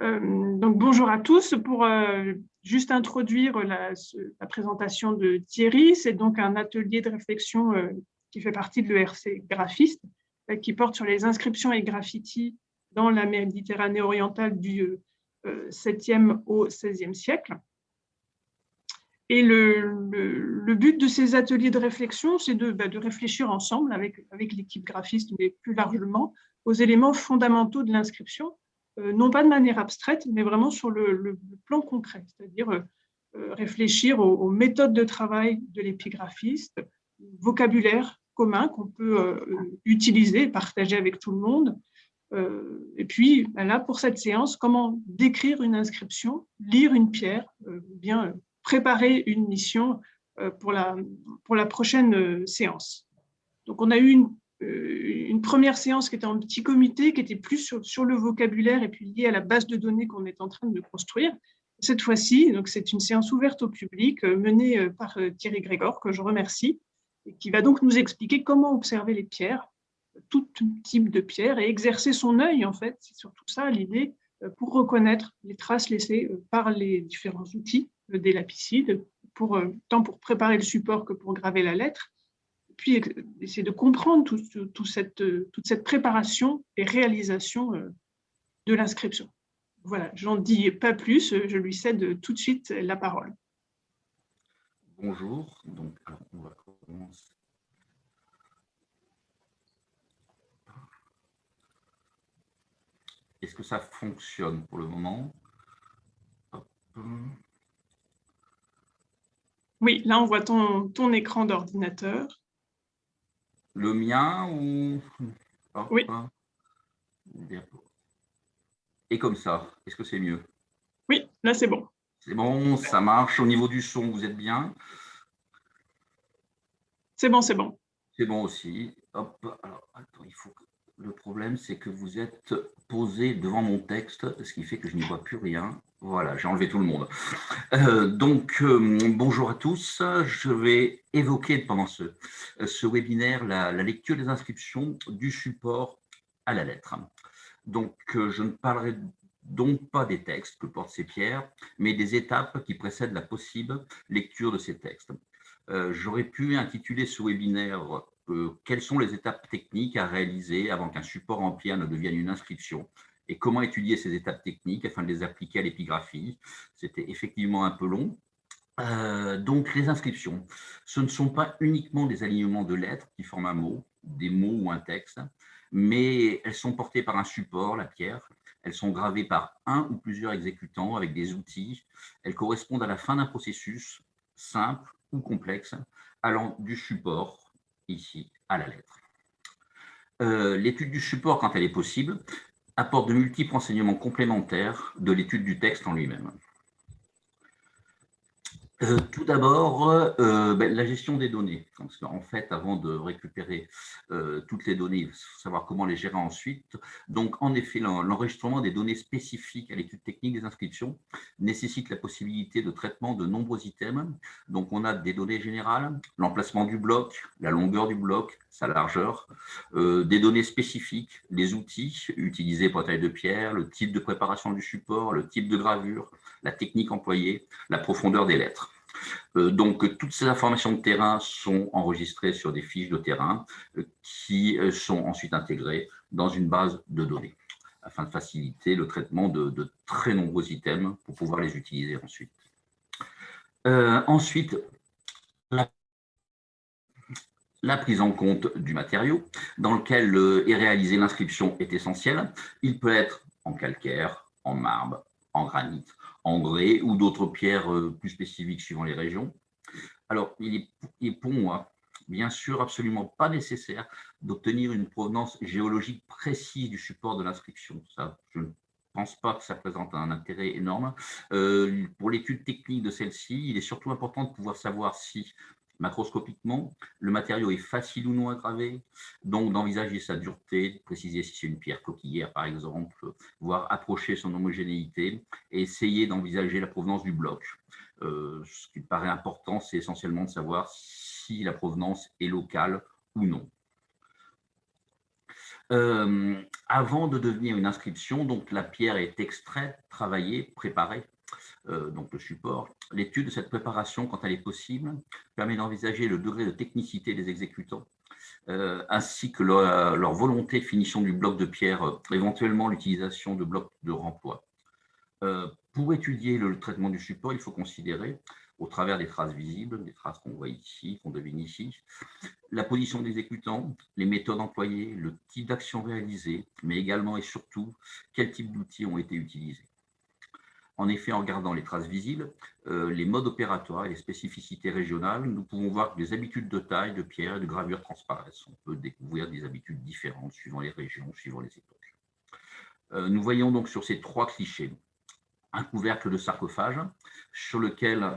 donc, bonjour à tous. Pour juste introduire la, présentation de Thierry, c'est donc un atelier de réflexion qui fait partie de l'ERC graphiste, qui porte sur les inscriptions et graffitis dans la Méditerranée orientale du 7e au 16e siècle. Et le, but de ces ateliers de réflexion, c'est de, bah, de, réfléchir ensemble avec, avec l'équipe graphiste, mais plus largement, aux éléments fondamentaux de l'inscription, euh, non pas de manière abstraite, mais vraiment sur le, plan concret, c'est-à-dire euh, euh, réfléchir aux, méthodes de travail de l'épigraphiste, vocabulaire commun qu'on peut utiliser, partager avec tout le monde, et puis, bah, là, pour cette séance, comment décrire une inscription, lire une pierre, bien préparer une mission euh, pour la, pour la prochaine euh, séance. Donc, on a eu une, euh, une première séance qui était en petit comité, qui était plus sur, le vocabulaire et puis liée à la base de données qu'on est en train de construire. Cette fois-ci, c'est une séance ouverte au public menée par Thierry Grégor, que je remercie, et qui va donc nous expliquer comment observer les pierres, tout type de pierres, et exercer son œil, en fait, c'est surtout ça l'idée, pour reconnaître les traces laissées par les différents outils des lapicides, pour, euh, tant pour préparer le support que pour graver la lettre, puis essayer de comprendre tout, cette, toute cette préparation et réalisation euh, de l'inscription. Voilà, j'en dis pas plus, je lui cède tout de suite la parole. Bonjour, donc on va commencer. Est-ce que ça fonctionne pour le moment? Oui, là, on voit ton, ton écran d'ordinateur. Le mien ou... oui. Et comme ça, est-ce que c'est mieux? Oui, là, c'est bon. C'est bon, ça marche. Au niveau du son, vous êtes bien? C'est bon, c'est bon. C'est bon aussi. Hop, alors, attends, il faut que le problème, c'est que vous êtes posé devant mon texte, ce qui fait que je n'y vois plus rien. Voilà, j'ai enlevé tout le monde. Euh, donc, euh, bonjour à tous. Je vais évoquer pendant ce, ce webinaire la, lecture des inscriptions du support à la lettre. Donc, euh, je ne parlerai donc pas des textes que portent ces pierres, mais des étapes qui précèdent la possible lecture de ces textes. J'aurais pu intituler ce webinaire quelles sont les étapes techniques à réaliser avant qu'un support en pierre ne devienne une inscription et comment étudier ces étapes techniques afin de les appliquer à l'épigraphie. C'était effectivement un peu long. Euh, donc, les inscriptions, ce ne sont pas uniquement des alignements de lettres qui forment un mot, des mots ou un texte, mais elles sont portées par un support, la pierre. Elles sont gravées par un ou plusieurs exécutants avec des outils. Elles correspondent à la fin d'un processus simple ou complexe, allant du support ici à la lettre. Euh, l'étude du support, quand elle est possible, apporte de multiples enseignements complémentaires de l'étude du texte en lui-même. Euh, tout d'abord, euh, ben, la gestion des données. En fait, avant de récupérer euh, toutes les données, il faut savoir comment les gérer ensuite. Donc, en effet, l'enregistrement des données spécifiques à l'étude technique des inscriptions nécessite la possibilité de traitement de nombreux items. Donc, on a des données générales, l'emplacement du bloc, la longueur du bloc, sa largeur, des données spécifiques, les outils utilisés pour la taille de pierre, le type de préparation du support, le type de gravure, la technique employée, la profondeur des lettres. Euh, donc, toutes ces informations de terrain sont enregistrées sur des fiches de terrain euh, qui euh, sont ensuite intégrées dans une base de données afin de faciliter le traitement de, très nombreux items pour pouvoir les utiliser ensuite. ensuite, la, la, prise en compte du matériau dans lequel est réalisée l'inscription est essentielle. Il peut être en calcaire, en marbre, en granit, en ou d'autres pierres euh, plus spécifiques suivant les régions. Alors, il est, pour moi, bien sûr, absolument pas nécessaire d'obtenir une provenance géologique précise du support de l'inscription. Ça, je ne pense pas que ça présente un intérêt énorme. Euh, pour l'étude technique de celle-ci, il est surtout important de pouvoir savoir si Macroscopiquement, le matériau est facile ou non à graver, donc d'envisager sa dureté, préciser si c'est une pierre coquillière par exemple, voire approcher son homogénéité et essayer d'envisager la provenance du bloc. Euh, ce qui paraît important, c'est essentiellement de savoir si la provenance est locale ou non. avant de devenir une inscription, donc la pierre est extraite, travaillée, préparée, donc le support. L'étude de cette préparation, quand elle est possible, permet d'envisager le degré de technicité des exécutants, ainsi que leur, volonté de finition du bloc de pierre, éventuellement l'utilisation de blocs de remploi. pour étudier le traitement du support, il faut considérer au travers des traces visibles, des traces qu'on voit ici, qu'on devine ici, la position des exécutants, les méthodes employées, le type d'action réalisée, mais également et surtout, quel type d'outils ont été utilisés. En effet, en regardant les traces visibles, euh, les modes opératoires et les spécificités régionales, nous pouvons voir que les habitudes de taille, de pierre et de gravure transparaissent. On peut découvrir des habitudes différentes suivant les régions, suivant les époques. Euh, nous voyons donc sur ces trois clichés un couvercle de sarcophage sur lequel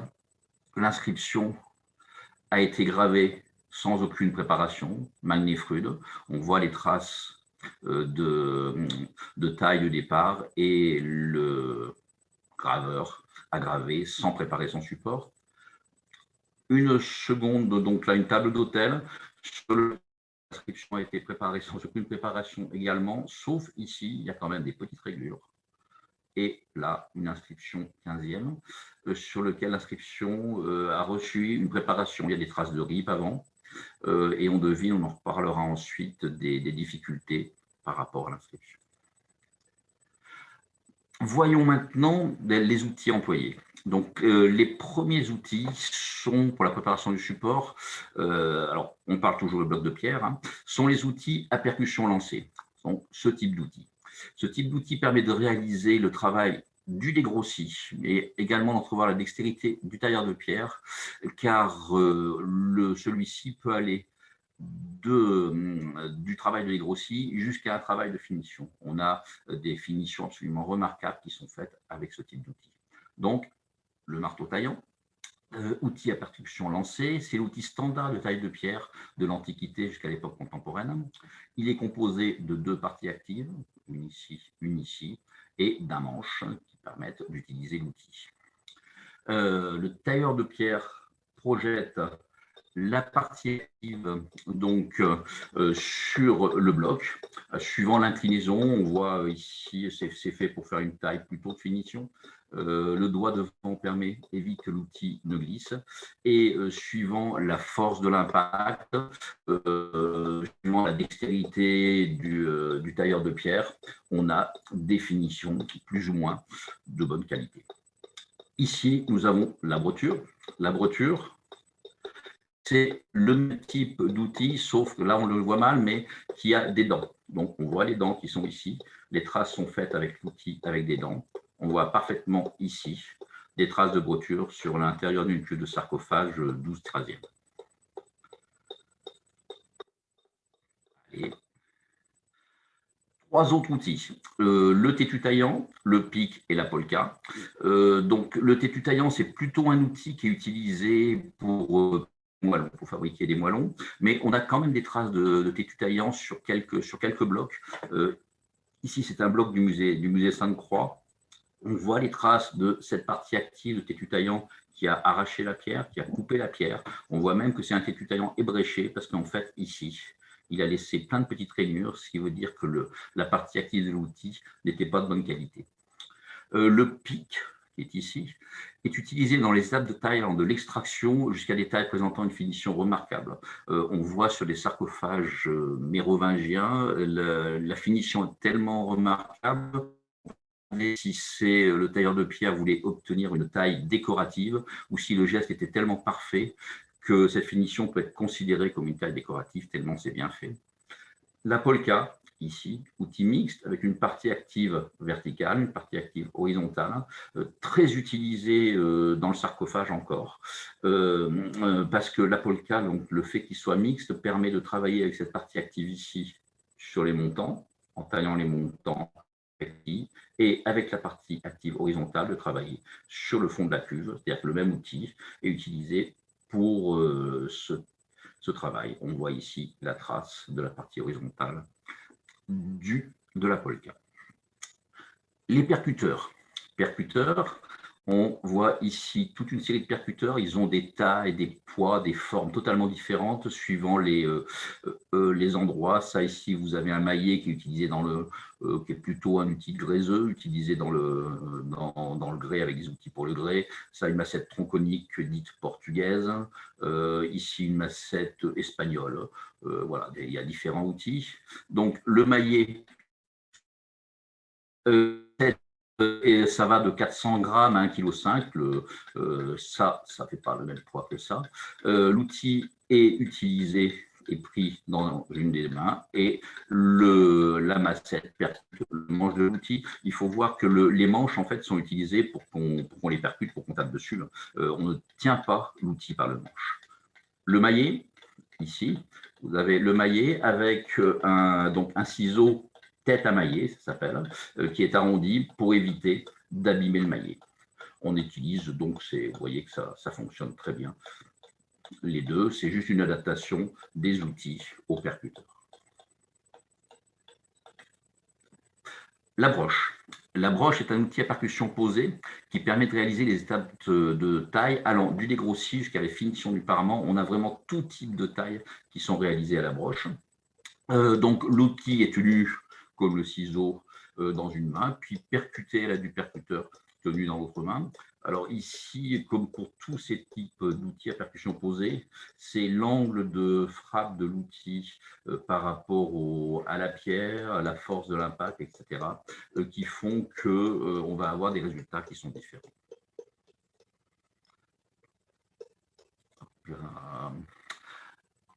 L'inscription a été gravée sans aucune préparation, magnéfrude. On voit les traces euh, de, taille de départ et le graveur a gravé sans préparer son support. Une seconde, donc là, une table d'hôtel. L'inscription a été préparée sans aucune préparation également, sauf ici, il y a quand même des petites régulures et là, une inscription 15e, euh, sur lequel l'inscription euh, a reçu une préparation. Il y a des traces de RIP avant, euh, et on devine, on en reparlera ensuite, des, difficultés par rapport à l'inscription. Voyons maintenant les outils employés. Donc, les premiers outils sont, pour la préparation du support, alors on parle toujours de bloc de pierre, hein, sont les outils à percussion lancée, ce type d'outils. Ce type d'outil permet de réaliser le travail du dégrossi, mais également d'entrevoir la dextérité du tailleur de pierre, car euh, celui-ci peut aller euh, du travail de dégrossi jusqu'à un travail de finition. On a des finitions absolument remarquables qui sont faites avec ce type d'outil. Donc, le marteau taillant, euh, outil à percussion lancée, c'est l'outil standard de taille de pierre de l'Antiquité jusqu'à l'époque contemporaine. Il est composé de deux parties actives, une ici, une ici, et d'un manche qui permettent d'utiliser l'outil. Euh, le tailleur de pierre projette la partie active donc, euh, sur le bloc. suivant l'inclinaison, on voit ici, c'est fait pour faire une taille plutôt de finition. Euh, le doigt devant permet, évite que l'outil ne glisse. Et euh, suivant la force de l'impact, euh, suivant la dextérité du, tailleur de pierre, on a des finitions plus ou moins de bonne qualité. Ici, nous avons la broture. La broture, c'est le même type d'outil, sauf que là, on le voit mal, mais qui a des dents. Donc, on voit les dents qui sont ici. Les traces sont faites avec l'outil avec des dents. On voit parfaitement ici des traces de broture sur l'intérieur d'une queue de sarcophage 12-13e. Trois autres outils, euh, le tétu taillant, le pic et la polka. Euh, donc, le tétu taillant, c'est plutôt un outil qui est utilisé pour, euh, pour fabriquer des moellons, mais on a quand même des traces de, de tétu taillant sur quelques, sur quelques blocs. ici, c'est un bloc du musée, du musée Sainte-Croix, on voit les traces de cette partie active de tétu taillant qui a arraché la pierre, qui a coupé la pierre. On voit même que c'est un tétu taillant ébréché parce qu'en fait, ici, il a laissé plein de petites rainures, ce qui veut dire que le, la partie active de l'outil n'était pas de bonne qualité. Euh, le pic, qui est ici, est utilisé dans les étapes de taille de l'extraction jusqu'à des tailles présentant une finition remarquable. Euh, on voit sur les sarcophages euh, mérovingiens, la finition est tellement remarquable si c'est euh, le tailleur de pierre voulait obtenir une taille décorative ou si le geste était tellement parfait que cette finition peut être considérée comme une taille décorative tellement c'est bien fait. La polka, ici, outil mixte avec une partie active verticale, une partie active horizontale, euh, très utilisée euh, dans le sarcophage encore, parce que la polka, le fait qu'il soit mixte, permet de travailler avec cette partie active ici sur les montants, en taillant les montants et avec la partie active horizontale de travailler sur le fond de la cuve, c'est-à-dire que le même outil est utilisé pour euh, ce, travail. On voit ici la trace de la partie horizontale du, de la polka. Les percuteurs. Percuteurs, on voit ici toute une série de percuteurs. Ils ont des tailles, des poids, des formes totalement différentes suivant les, euh, euh, les endroits. Ça, ici, vous avez un maillet qui est utilisé dans le, euh, qui est plutôt un outil graiseux, utilisé dans le, dans, le grès avec des outils pour le grès. Ça, une massette tronconique dite portugaise. ici, une massette espagnole. voilà, il y a différents outils. Donc, le maillet et ça va de 400 grammes à 1,5 kg. Euh, ça, ça ne fait pas le même poids que ça. Euh, l'outil est utilisé et pris dans une des mains et la massette percute le manche de l'outil. Il faut voir que les manches en fait sont utilisées pour qu'on les percute, pour qu'on tape dessus. Euh, on ne tient pas l'outil par le manche. Le maillet, ici, vous avez le maillet avec donc un ciseau tête à maillet, ça s'appelle, euh, qui est arrondi pour éviter d'abîmer le maillet. On utilise donc, vous voyez que ça, fonctionne très bien. Les deux, c'est juste une adaptation des outils au percuteur. La broche. La broche est un outil à percussion posée qui permet de réaliser les étapes de taille allant du dégrossi jusqu'à la finition du parement. On a vraiment tout type de taille qui sont réalisées à la broche. Euh, donc l'outil est tenu comme le ciseau euh, dans une main, puis percuter la du percuteur tenu dans l'autre main. Alors ici, comme pour tous ces types d'outils à percussion posée, c'est l'angle de frappe de l'outil euh, par rapport à la pierre, à la force de l'impact, etc., euh, qui font qu'on on va avoir des résultats qui sont différents.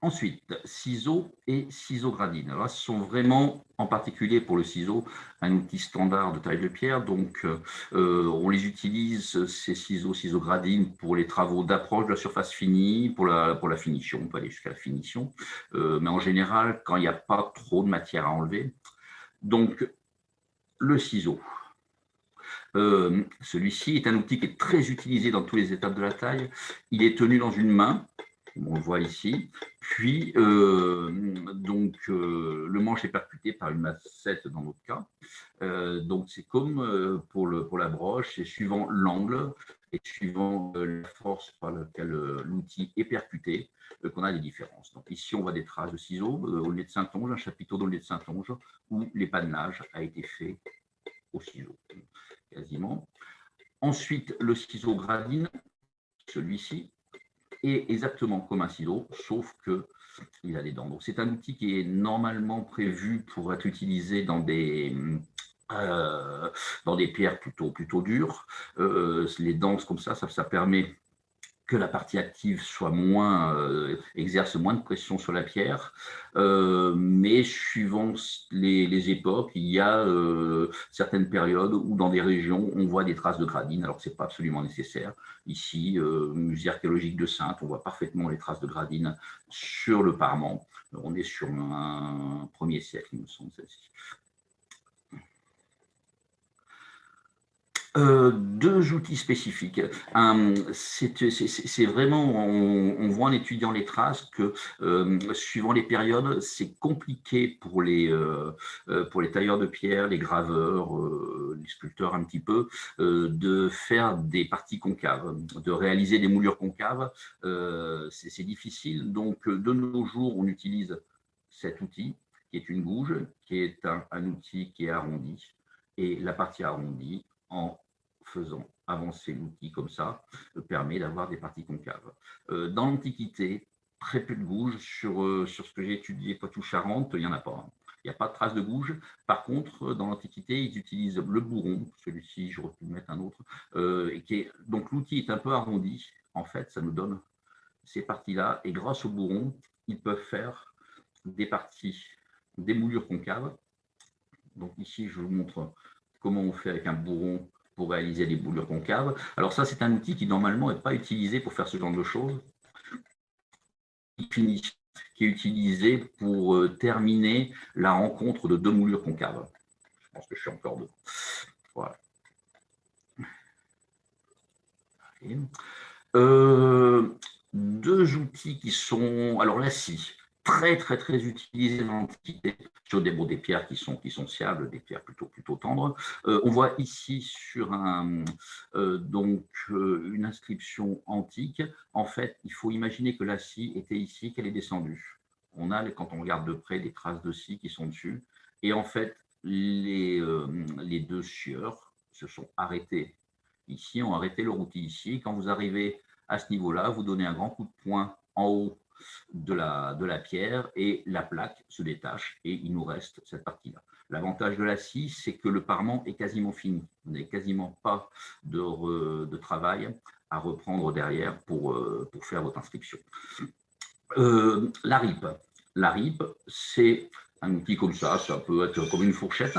Ensuite, ciseaux et ciseaux gradines. Alors ce sont vraiment, en particulier pour le ciseau, un outil standard de taille de pierre. Donc, euh, on les utilise, ces ciseaux, ciseaux gradines, pour les travaux d'approche de la surface finie, pour la, pour la finition, on peut aller jusqu'à la finition. Euh, mais en général, quand il n'y a pas trop de matière à enlever. Donc, le ciseau. Euh, celui-ci est un outil qui est très utilisé dans toutes les étapes de la taille. Il est tenu dans une main, on le voit ici. Puis, euh, donc, euh, le manche est percuté par une massette dans notre cas. Euh, donc, c'est comme pour, la broche, c'est suivant l'angle et suivant la force par laquelle l'outil est percuté qu'on a des différences. Donc, ici, on voit des traces de ciseaux au lait de Saint-Onge, un chapiteau dans le lait de Saint-Onge, où l'épanelage a été fait au ciseau, quasiment. Ensuite, le ciseau gradine, celui-ci, est exactement comme un ciseau, sauf qu'il a des dents. Donc, c'est un outil qui est normalement prévu pour être utilisé dans des, euh, dans des pierres plutôt, plutôt dures. Euh, les dents comme ça, ça, ça permet que la partie active soit moins, euh, exerce moins de pression sur la pierre, euh, mais suivant les, époques, il y a euh, certaines périodes où dans des régions, on voit des traces de gradine, alors que ce n'est pas absolument nécessaire. Ici, musée archéologique de Sainte, on voit parfaitement les traces de gradine sur le parement. On est sur un premier siècle, il me semble. Euh, deux outils spécifiques. c'est vraiment, on, voit en étudiant les traces que euh, suivant les périodes, c'est compliqué pour les, euh, pour les tailleurs de pierre, les graveurs, les sculpteurs un petit peu, de faire des parties concaves, de réaliser des moulures concaves. c'est difficile. Donc, de nos jours, on utilise cet outil qui est une gouge, qui est un, un outil qui est arrondi. Et la partie arrondie, en faisant avancer l'outil comme ça, euh, permet d'avoir des parties concaves. Euh, dans l'Antiquité, très peu de gouges. Sur, euh, sur ce que j'ai étudié Poitou-Charentes, il n'y en a pas. Hein. Il n'y a pas de trace de gouge. Par contre, dans l'Antiquité, ils utilisent le bourron. Celui-ci, j'aurais pu mettre un autre. et qui est, donc, l'outil est un peu arrondi. En fait, ça nous donne ces parties-là. Et grâce au bourron, ils peuvent faire des parties, des moulures concaves. Donc ici, je vous montre comment on fait avec un bourron pour réaliser des boulures concaves. Alors ça, c'est un outil qui normalement n'est pas utilisé pour faire ce genre de choses, qui est utilisé pour euh, terminer la rencontre de deux moulures concaves. Je pense que je suis encore deux. Voilà. Euh, deux outils qui sont... Alors la scie. Très, très, très utilisé dans l'Antiquité sur des, des pierres qui sont, qui sont des pierres plutôt, plutôt tendres. Euh, on voit ici sur un, euh, donc, euh, une inscription antique. En fait, il faut imaginer que la scie était ici, qu'elle est descendue. On a, quand on regarde de près, des traces de scie qui sont dessus. Et en fait, les, les deux sieurs se sont arrêtés ici, ont arrêté leur outil ici. Quand vous arrivez à ce niveau-là, vous donnez un grand coup de poing en haut de la, de la pierre et la plaque se détache et il nous reste cette partie-là. L'avantage de la scie, c'est que le parement est quasiment fini. Vous n'avez quasiment pas de, de, travail à reprendre derrière pour, euh, pour faire votre inscription. Euh, la. La RIP, c'est un outil comme ça, ça peut être comme une fourchette.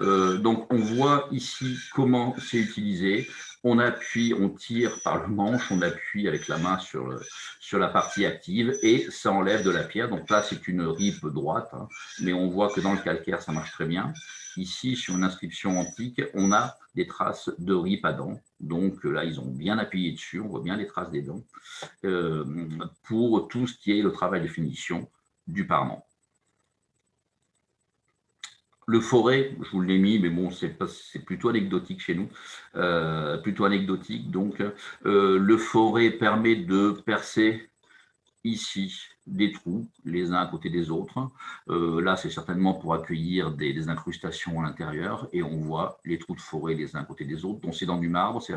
Euh, donc, on voit ici comment c'est utilisé on appuie, on tire par le manche, on appuie avec la main sur, sur la partie active et ça enlève de la pierre. Donc là, c'est une ripe droite, hein. mais on voit que dans le calcaire, ça marche très bien. Ici, sur une inscription antique, on a des traces de ripe à dents. Donc là, ils ont bien appuyé dessus, on voit bien les traces des dents, euh, pour tout ce qui est le travail de finition du parement. Le forêt, je vous l'ai mis, mais bon, c'est plutôt anecdotique chez nous, euh, plutôt anecdotique. Donc, euh, le forêt permet de percer ici des trous, les uns à côté des autres. Euh, là, c'est certainement pour accueillir des, incrustations à l'intérieur, et on voit les trous de forêt les uns à côté des autres. Donc, c'est dans du marbre, c'est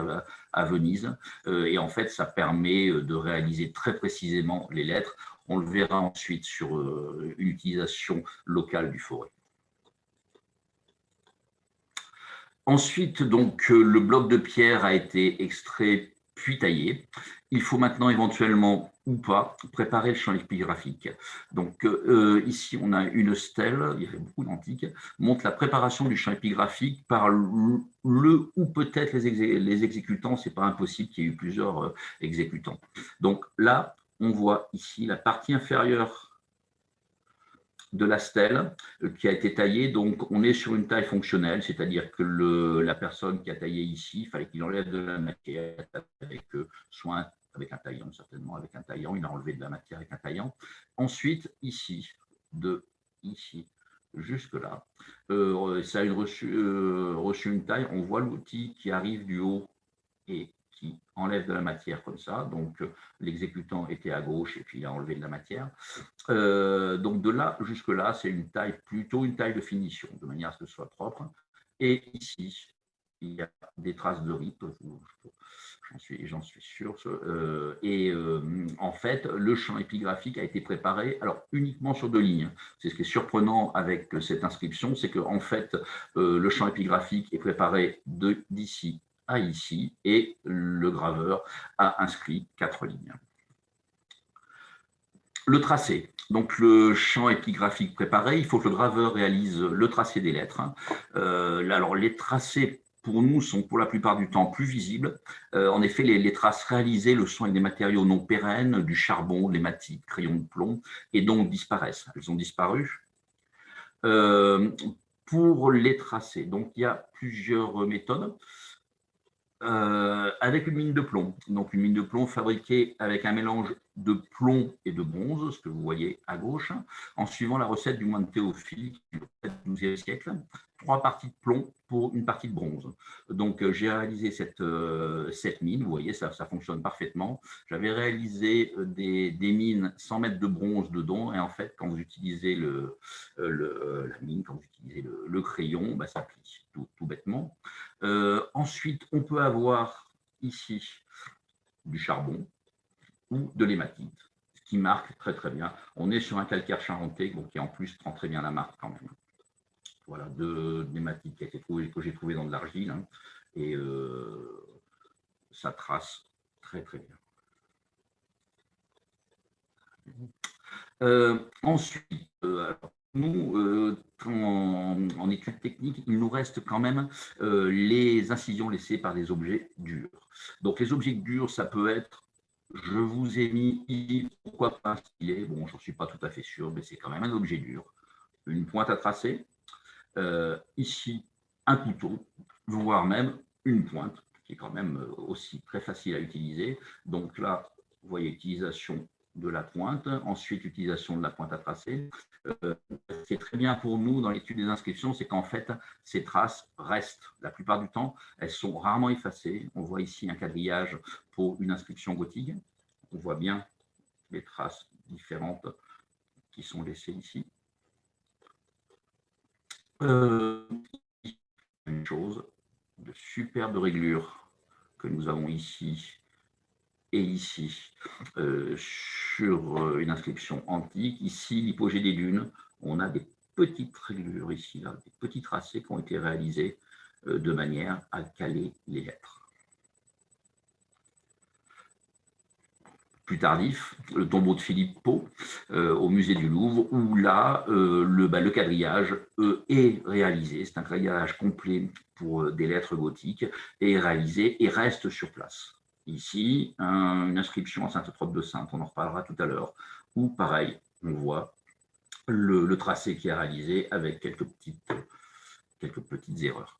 à, Venise, et en fait, ça permet de réaliser très précisément les lettres. On le verra ensuite sur une utilisation locale du forêt. Ensuite, donc, euh, le bloc de pierre a été extrait puis taillé. Il faut maintenant éventuellement ou pas préparer le champ épigraphique. Donc euh, euh, ici, on a une stèle, il y avait beaucoup d'antiques, montre la préparation du champ épigraphique par le, ou peut-être les, les, exécutants, c'est pas impossible qu'il y ait eu plusieurs exécutants. Donc là, on voit ici la partie inférieure de la stèle euh, qui a été taillée. Donc, on est sur une taille fonctionnelle, c'est-à-dire que la personne qui a taillé ici, il fallait qu'il enlève de la matière avec euh, soit avec un taillant, certainement avec un taillant, il a enlevé de la matière avec un taillant. Ensuite, ici, de ici jusque là, euh, ça a reçu, reçu une taille, on voit l'outil qui arrive du haut et enlève de la matière comme ça. Donc, euh, l'exécutant était à gauche et puis il a enlevé de la matière. Euh, donc, de là jusque là, c'est une taille, plutôt une taille de finition, de manière à ce que ce soit propre. Et ici, il y a des traces de rip, j'en suis, sûr. Euh, et en fait, le champ épigraphique a été préparé alors uniquement sur deux lignes. C'est ce qui est surprenant avec cette inscription, c'est que en fait, le champ épigraphique est préparé d'ici ici et le graveur a inscrit quatre lignes. Le tracé, donc le champ épigraphique préparé, il faut que le graveur réalise le tracé des lettres. Euh, alors les tracés pour nous sont pour la plupart du temps plus visibles. Euh, en effet, les, traces réalisées le sont avec des matériaux non pérennes, du charbon, des matites, crayons de plomb, et donc disparaissent. Elles ont disparu. Euh, pour les tracés, donc il y a plusieurs méthodes. Euh, avec une mine de plomb. Donc une mine de plomb fabriquée avec un mélange de plomb et de bronze, ce que vous voyez à gauche, en suivant la recette du moine Théophile du XIIe siècle. Trois parties de plomb pour une partie de bronze. Donc euh, j'ai réalisé cette, euh, cette mine, vous voyez, ça, ça fonctionne parfaitement. J'avais réalisé des, des, mines sans mettre de bronze dedans, et en fait, quand vous utilisez le, le la mine, quand vous utilisez le, crayon, bah, ça plie tout, tout bêtement. Euh, ensuite, on peut avoir ici du charbon ou de l'hématite, ce qui marque très très bien. On est sur un calcaire charentais qui en plus prend très bien la marque quand même. Voilà, de l'hématite que j'ai trouvé dans de l'argile hein, et euh, ça trace très très bien. Euh, ensuite, nous, euh, en, études techniques, il nous reste quand même euh, les incisions laissées par des objets durs. Donc, les objets durs, ça peut être, je vous ai mis pourquoi pas un stylet, bon, je n'en suis pas tout à fait sûr, mais c'est quand même un objet dur. Une pointe à tracer, euh, ici, un couteau, voire même une pointe, qui est quand même aussi très facile à utiliser. Donc là, vous voyez, utilisation de la pointe, ensuite utilisation de la pointe à tracer. Euh, c'est très bien pour nous dans l'étude des inscriptions, c'est qu'en fait, ces traces restent. La plupart du temps, elles sont rarement effacées. On voit ici un quadrillage pour une inscription gothique. On voit bien les traces différentes qui sont laissées ici. Euh, une chose de superbe réglure que nous avons ici et ici euh, sur euh, une inscription antique. Ici, l'hypogée des dunes, on a des petites réglures ici, là, des petits tracés qui ont été réalisés euh, de manière à caler les lettres. plus tardif, le tombeau de Philippe Pau au musée du Louvre, où là, le, bah, le, quadrillage est réalisé. C'est un quadrillage complet pour des lettres gothiques, est réalisé et reste sur place. Ici, une inscription à Sainte-Trope de Sainte, on en reparlera tout à l'heure, où pareil, on voit le, tracé qui est réalisé avec quelques petites, quelques petites erreurs.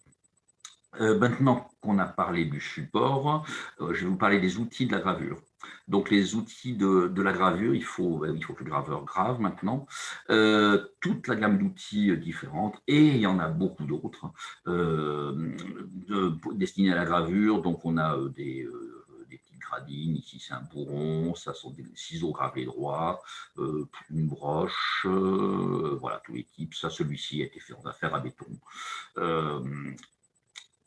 Euh, maintenant qu'on a parlé du support, euh, je vais vous parler des outils de la gravure. Donc les outils de, la gravure, il faut, il faut que le graveur grave maintenant. Euh, toute la gamme d'outils différentes, et il y en a beaucoup d'autres destinés à la gravure. Donc on a des ici c'est un bourron, ça sont des ciseaux gravés droits, euh, une broche, euh, voilà, tous les types. Ça, celui-ci a été fait en affaire à béton. Euh,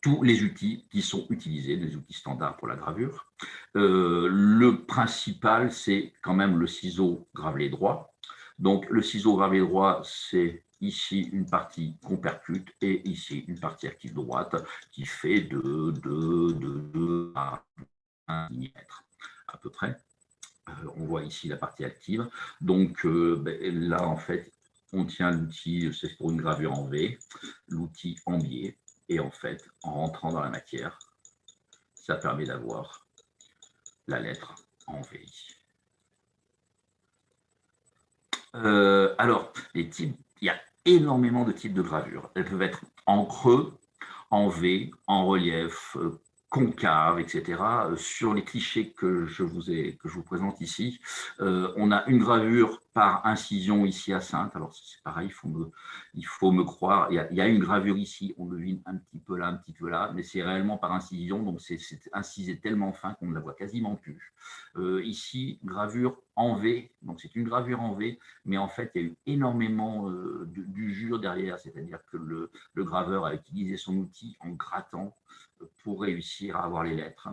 tous les outils qui sont utilisés, les outils standards pour la gravure. le principal, c'est quand même le ciseau gravelé droit. Donc, le ciseau gravelé droit, c'est ici une partie qu'on percute et ici une partie active droite qui fait de 2 de, de, à peu près. Euh, on voit ici la partie active. Donc euh, ben, là, en fait, on tient l'outil, c'est pour une gravure en V, l'outil en biais. Et en fait, en rentrant dans la matière, ça permet d'avoir la lettre en V. Euh, alors, les types, il y a énormément de types de gravures. Elles peuvent être en creux, en V, en relief, concave, etc. Euh, sur les clichés que je vous, ai, que je vous présente ici, euh, on a une gravure par incision ici à Sainte. Alors c'est pareil, il faut me, il faut me croire. Il y, a, une gravure ici, on devine un petit peu là, un petit peu là, mais c'est réellement par incision, donc c'est incisé tellement fin qu'on ne la voit quasiment plus. Euh, ici, gravure en V, donc c'est une gravure en V, mais en fait, il y a eu énormément d'usure derrière, c'est-à-dire que le, graveur a utilisé son outil en grattant pour réussir à avoir les lettres.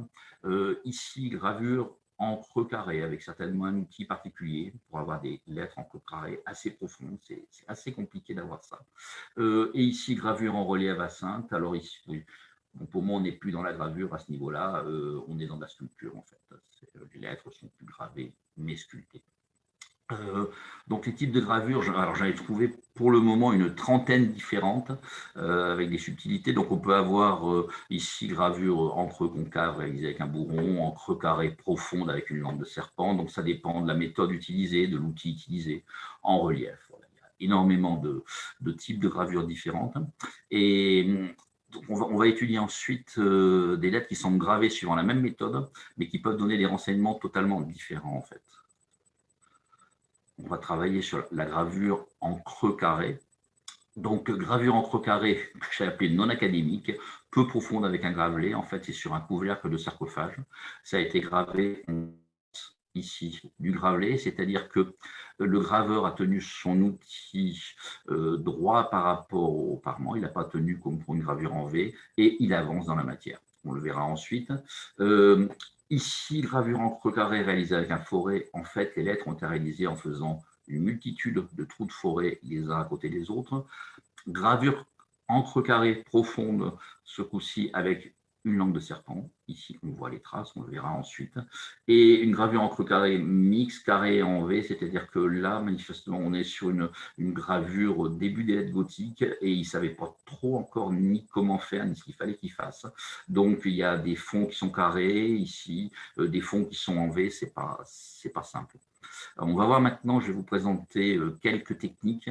Euh, ici, gravure en creux carré, avec certainement un outil particulier pour avoir des lettres en creux carré assez profondes. C'est assez compliqué d'avoir ça. Euh, et ici, gravure en relief à Sainte. Alors ici, pour moi, on n'est plus dans la gravure à ce niveau-là, euh, on est dans la sculpture en fait. Les lettres sont plus gravées, mais sculptées. Euh, donc les types de gravures, ai trouvé pour le moment une trentaine différentes euh, avec des subtilités. Donc on peut avoir euh, ici gravure en creux concave réalisée avec un bourron, en creux carré profonde avec une lampe de serpent. Donc ça dépend de la méthode utilisée, de l'outil utilisé en relief. il y a énormément de, types de gravures différentes. Et on, va, on va, étudier ensuite des lettres qui sont gravées suivant la même méthode, mais qui peuvent donner des renseignements totalement différents en fait on va travailler sur la gravure en creux carré. Donc, gravure en creux carré, que j'ai appelé non académique, peu profonde avec un gravelé. En fait, c'est sur un couvercle de sarcophage. Ça a été gravé ici du gravelé, c'est-à-dire que le graveur a tenu son outil euh, droit par rapport au parement, il n'a pas tenu comme pour une gravure en V, et il avance dans la matière. On le verra ensuite. Euh, Ici, gravure en creux carré réalisée avec un forêt. En fait, les lettres ont été réalisées en faisant une multitude de trous de forêt les uns à côté des autres. Gravure en creux carré profonde, ce coup-ci avec une langue de serpent. Ici, on voit les traces, on le verra ensuite. Et une gravure en creux carré mix carré en V, c'est-à-dire que là, manifestement, on est sur une, gravure au début des lettres gothiques et il ne savait pas trop encore ni comment faire, ni ce qu'il fallait qu'il fasse. Donc, il y a des fonds qui sont carrés ici, euh, des fonds qui sont en V, ce n'est pas, pas simple. on va voir maintenant, je vais vous présenter euh, quelques techniques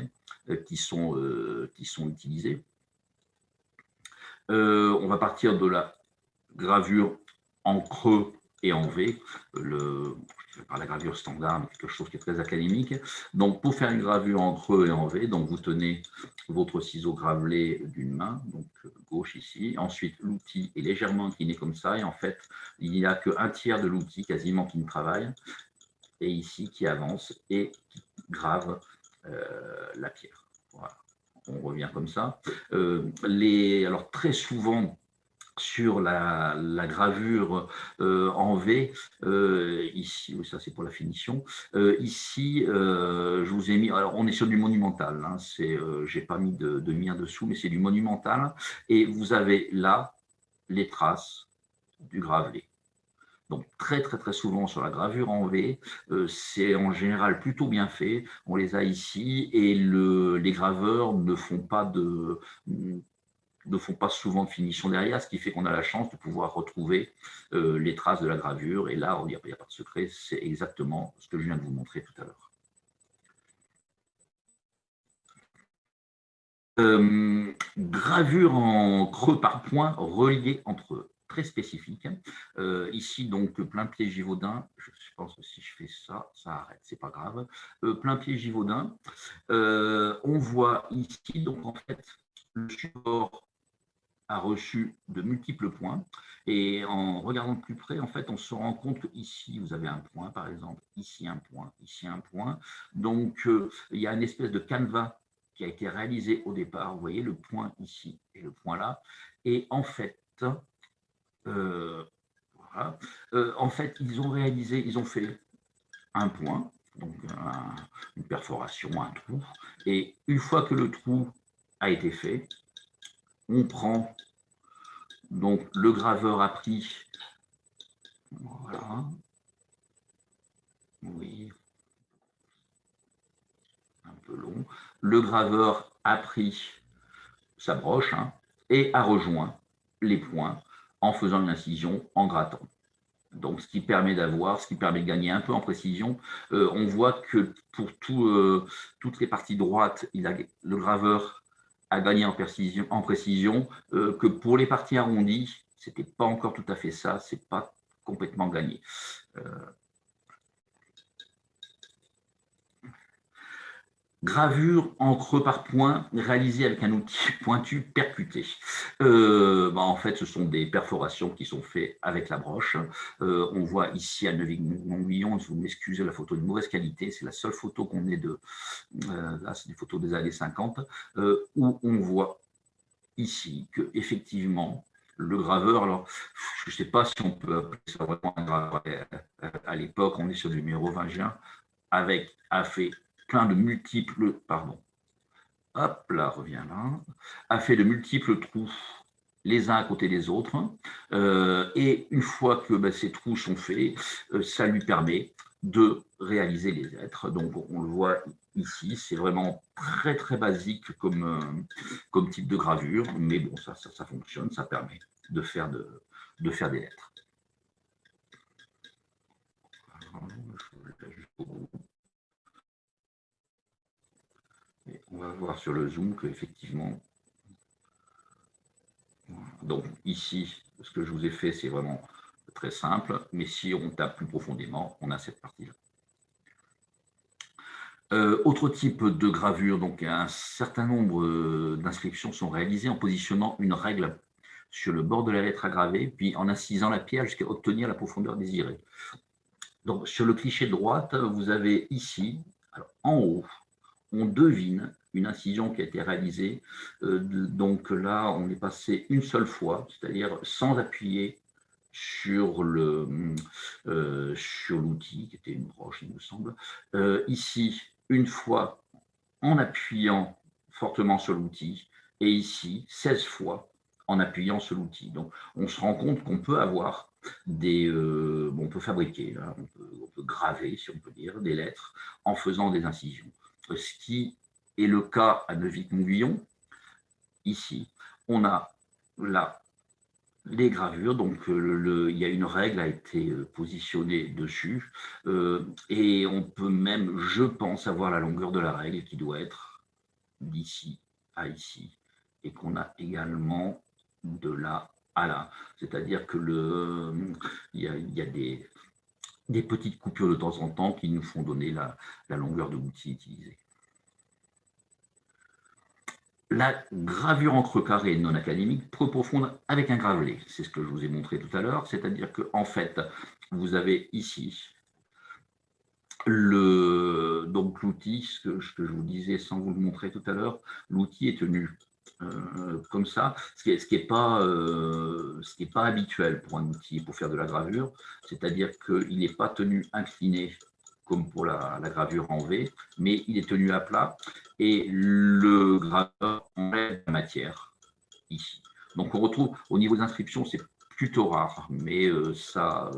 euh, qui sont, qui sont utilisées. on va partir de la gravure en creux et en V. Le, par la gravure standard, quelque chose qui est très académique. Donc, pour faire une gravure en creux et en V, donc vous tenez votre ciseau gravelé d'une main, donc gauche ici. Ensuite, l'outil est légèrement incliné comme ça, et en fait, il n'y a qu'un tiers de l'outil quasiment qui ne travaille, et ici qui avance et qui grave euh, la pierre. Voilà. On revient comme ça. Euh, les, alors, très souvent, sur la, gravure euh, en V, euh, ici, ça c'est pour la finition, euh, ici, je vous ai mis, alors on est sur du monumental, hein, j'ai pas mis de, mien dessous, mais c'est du monumental, et vous avez là les traces du gravelé. Donc très très très souvent sur la gravure en V, c'est en général plutôt bien fait, on les a ici, et le, les graveurs ne font pas de ne font pas souvent de finition derrière, ce qui fait qu'on a la chance de pouvoir retrouver euh, les traces de la gravure. Et là, il n'y a, pas de secret, c'est exactement ce que je viens de vous montrer tout à l'heure. Euh, gravure en creux par point reliés entre eux, très spécifique. Euh, ici, donc, plein pied Givaudan. Je pense que si je fais ça, ça arrête, c'est pas grave. plein pied Givaudan. on voit ici, donc, en fait, le support a reçu de multiples points. Et en regardant de plus près, en fait, on se rend compte qu'ici, vous avez un point, par exemple, ici un point, ici un point. Donc, euh, il y a une espèce de canevas qui a été réalisé au départ. Vous voyez le point ici et le point là. Et en fait, euh, euh, en fait, ils ont réalisé, ils ont fait un point, donc une perforation, un trou. Et une fois que le trou a été fait, on prend, donc le graveur a pris, voilà, oui, un peu long, le graveur a pris sa broche hein, et a rejoint les points en faisant une incision en grattant. Donc, ce qui permet d'avoir, ce qui permet de gagner un peu en précision. Euh, on voit que pour euh, toutes les parties droites, il a, le graveur à gagner en précision, euh, que pour les parties arrondies, ce n'était pas encore tout à fait ça, ce n'est pas complètement gagné. Euh, Gravure en creux par point réalisée avec un outil pointu percuté. Euh, bah, en fait, ce sont des perforations qui sont faites avec la broche. Euh, on voit ici à Neuville-Montguillon, vous m'excusez, la photo de mauvaise qualité, c'est la seule photo qu'on ait de... Euh, là, c'est des photos des années 50, où on voit ici que effectivement le graveur, alors je ne sais pas si on peut appeler ça vraiment un graveur, à l'époque, on est sur du mérovingien, avec a fait plein de multiples, pardon, hop là, revient là, a fait de multiples trous les uns à côté des autres. Euh, et une fois que ben, ces trous sont faits, euh, ça lui permet de réaliser les êtres. Donc, on le voit ici, c'est vraiment très, très basique comme, euh, type de gravure, mais bon, ça, ça, fonctionne, ça permet de faire, de, de faire des lettres on va voir sur le zoom qu'effectivement, donc ici, ce que je vous ai fait, c'est vraiment très simple, mais si on tape plus profondément, on a cette partie-là. Euh, autre type de gravure, donc un certain nombre euh, d'inscriptions sont réalisées en positionnant une règle sur le bord de la lettre à graver, puis en incisant la pierre jusqu'à obtenir la profondeur désirée. Donc sur le cliché de droite, vous avez ici, en haut, on devine une incision qui a été réalisée. Euh, donc là, on est passé une seule fois, c'est-à-dire sans appuyer sur euh, l'outil, qui était une broche, il me semble. Euh, ici, une fois en appuyant fortement sur l'outil, et ici, 16 fois en appuyant sur l'outil. Donc, on se rend compte qu'on peut avoir des... on peut fabriquer, on, peut, graver, si on peut dire, des lettres en faisant des incisions. Ce qui et le cas à Neuville-Montguillon, ici, on a là les gravures, donc euh, il y a une règle a été euh, positionnée dessus, euh, et on peut même, je pense, avoir la longueur de la règle qui doit être d'ici à ici, et qu'on a également de là à là. C'est-à-dire que le, il y a des, des petites coupures de temps en temps qui nous font donner la, longueur de l'outil utilisé. La gravure encre carré non académique peut profondre avec un gravelé. C'est ce que je vous ai montré tout à l'heure. C'est-à-dire qu'en en fait, vous avez ici l'outil, ce que, je vous disais sans vous le montrer tout à l'heure, l'outil est tenu euh, comme ça, ce qui n'est euh, pas habituel pour un outil pour faire de la gravure, c'est-à-dire qu'il n'est pas tenu incliné comme pour la, gravure en V, mais il est tenu à plat et le graveur enlève la matière ici. Donc on retrouve au niveau d'inscription, c'est plutôt rare, mais euh, ça,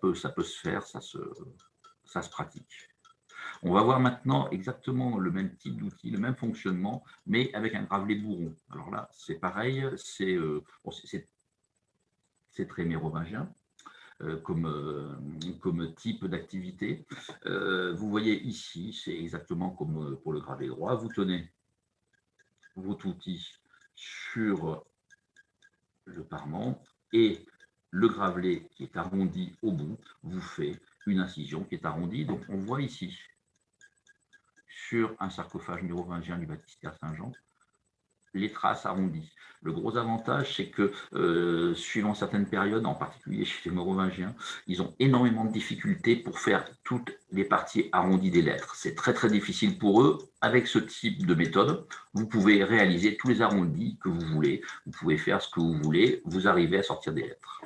peut, se faire, ça se pratique. On va voir maintenant exactement le même type d'outil, le même fonctionnement, mais avec un gravelé bourron. Alors là, c'est pareil, c'est euh, très mérovingien. Euh, comme, euh, comme type d'activité. vous voyez ici, c'est exactement comme pour le gravé droit. Vous tenez votre outil sur le parement et le gravelé qui est arrondi au bout vous fait une incision qui est arrondie. Donc on voit ici un sarcophage mérovingien du baptistère Saint-Jean, les traces arrondies. Le gros avantage, c'est que, euh, suivant certaines périodes, en particulier chez les mérovingiens, ils ont énormément de difficultés pour faire toutes les parties arrondies des lettres. C'est très très difficile pour eux. Avec ce type de méthode, vous pouvez réaliser tous les arrondis que vous voulez. Vous pouvez faire ce que vous voulez. Vous arrivez à sortir des lettres.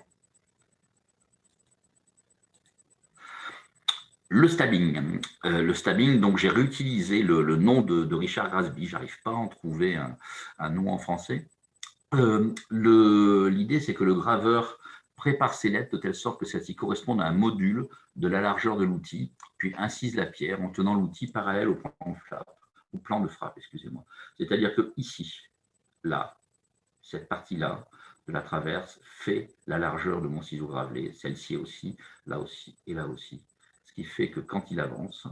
Le stabbing. Euh, le stabbing, donc j'ai réutilisé le, nom de, Richard Grasby, j'arrive pas à en trouver un, nom en français. Euh, l'idée, c'est que le graveur prépare ses lettres de telle sorte que celles-ci correspondent à un module de la largeur de l'outil, puis incise la pierre en tenant l'outil parallèle au plan de frappe, excusez-moi. C'est-à-dire que ici, là, cette partie-là de la traverse fait la largeur de mon ciseau gravelé, celle-ci aussi, là aussi et là aussi qui fait que quand il avance,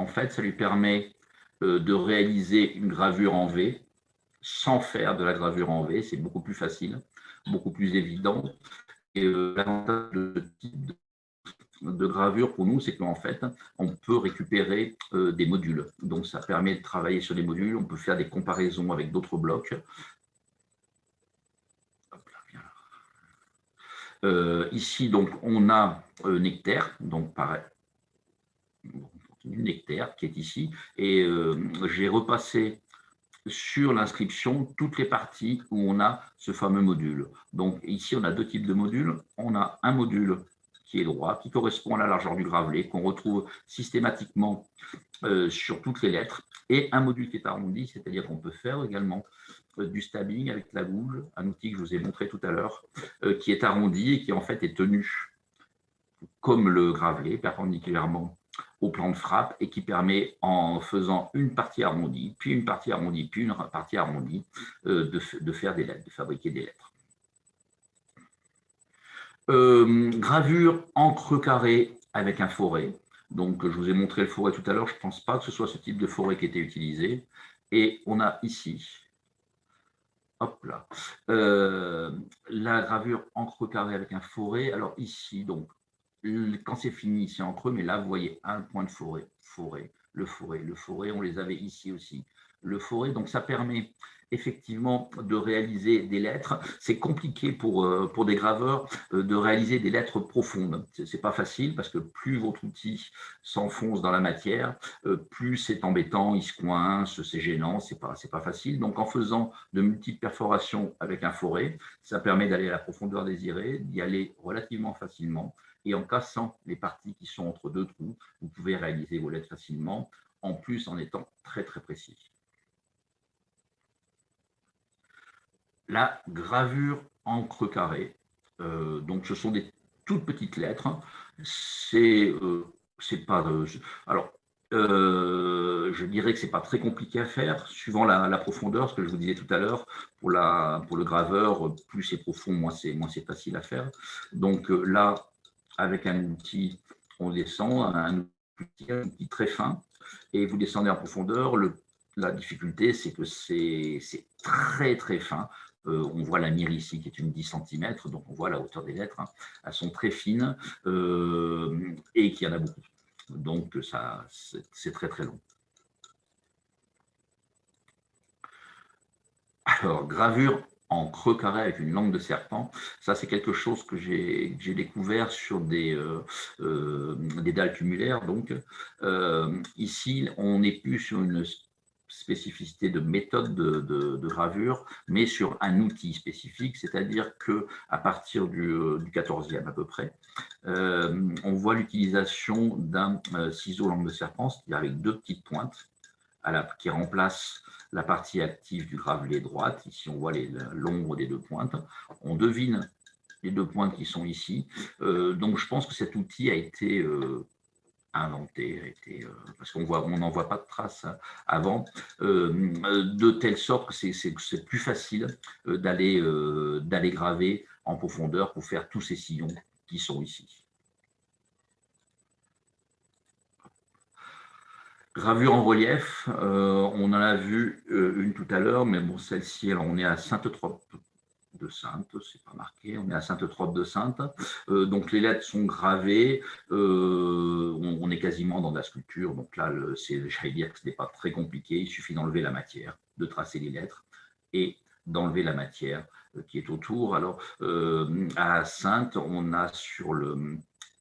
En fait, ça lui permet euh, de réaliser une gravure en V sans faire de la gravure en V. C'est beaucoup plus facile, beaucoup plus évident. Et euh, l'avantage de type de gravure pour nous, c'est qu'en fait, on peut récupérer euh, des modules. Donc, ça permet de travailler sur des modules. On peut faire des comparaisons avec d'autres blocs. Euh, ici, donc, on a euh, Nectaire, donc pareil, Nectaire qui est ici, et j'ai repassé sur l'inscription toutes les parties où on a ce fameux module. Donc ici, on a deux types de modules. On a un module qui est droit, qui correspond à la largeur du gravelé, qu'on retrouve systématiquement euh, sur toutes les lettres, et un module qui est arrondi, c'est-à-dire qu'on peut faire également euh, du stabbing avec la gouge, un outil que je vous ai montré tout à l'heure, euh, qui est arrondi et qui en fait est tenu comme le gravelé, perpendiculairement au plan de frappe, et qui permet, en faisant une partie arrondie, puis une partie arrondie, puis une partie arrondie, de faire des lettres, de fabriquer des lettres. Euh, gravure encre carré avec un forêt. Donc, je vous ai montré le forêt tout à l'heure. Je ne pense pas que ce soit ce type de forêt qui était utilisé. Et on a ici, hop là, euh, la gravure encre carré avec un forêt. Alors ici, donc, quand c'est fini, c'est en creux, mais là, vous voyez un point de forêt, forêt, le forêt, le forêt, on les avait ici aussi. Le forêt, donc ça permet effectivement de réaliser des lettres. C'est compliqué pour, euh, des graveurs euh, de réaliser des lettres profondes. Ce n'est pas facile parce que plus votre outil s'enfonce dans la matière, euh, plus c'est embêtant, il se coince, c'est gênant, ce n'est pas, pas facile. Donc en faisant de multiples perforations avec un forêt, ça permet d'aller à la profondeur désirée, d'y aller relativement facilement. Et en cassant les parties qui sont entre deux trous, vous pouvez réaliser vos lettres facilement, en plus en étant très très précis. La gravure encre carré. Euh, donc, ce sont des toutes petites lettres. C'est euh. Euh, alors, je dirais que c'est pas très compliqué à faire, suivant la, profondeur, ce que je vous disais tout à l'heure. Pour, le graveur, plus c'est profond, moins c'est facile à faire. Donc là, avec un outil, on descend, un outil, très fin, et vous descendez en profondeur. La difficulté, c'est que c'est très très fin. Euh, on voit la mire ici qui est une 10 cm, donc on voit la hauteur des lettres. Hein. Elles sont très fines euh, et qu'il y en a beaucoup. Donc ça, c'est très très long. Alors, gravure en creux carré avec une langue de serpent. Ça, c'est quelque chose que j'ai découvert sur des, euh, des dalles tumulaires. Donc, ici, on n'est plus sur une spécificité de méthode de, gravure, mais sur un outil spécifique, c'est-à-dire que à partir du, du, 14e à peu près, on voit l'utilisation d'un ciseau langue de serpent, c'est-à-dire avec deux petites pointes qui remplacent la partie active du gravelé droite. Ici, on voit l'ombre des deux pointes. On devine les deux pointes qui sont ici. Euh, donc, je pense que cet outil a été euh, inventé, euh, parce qu'on on n'en voit pas de traces avant, de telle sorte que c'est plus facile d'aller graver en profondeur pour faire tous ces sillons qui sont ici. Gravure en relief, euh, on en a vu euh, une tout à l'heure, mais bon, celle-ci, on est à Sainte-Trope de Sainte, c'est pas marqué, on est à Sainte-Trope de Sainte. Euh, donc les lettres sont gravées, on, est quasiment dans la sculpture, donc là, j'allais dire que ce n'est pas très compliqué, il suffit d'enlever la matière, de tracer les lettres et d'enlever la matière qui est autour. Alors, à Sainte, on a sur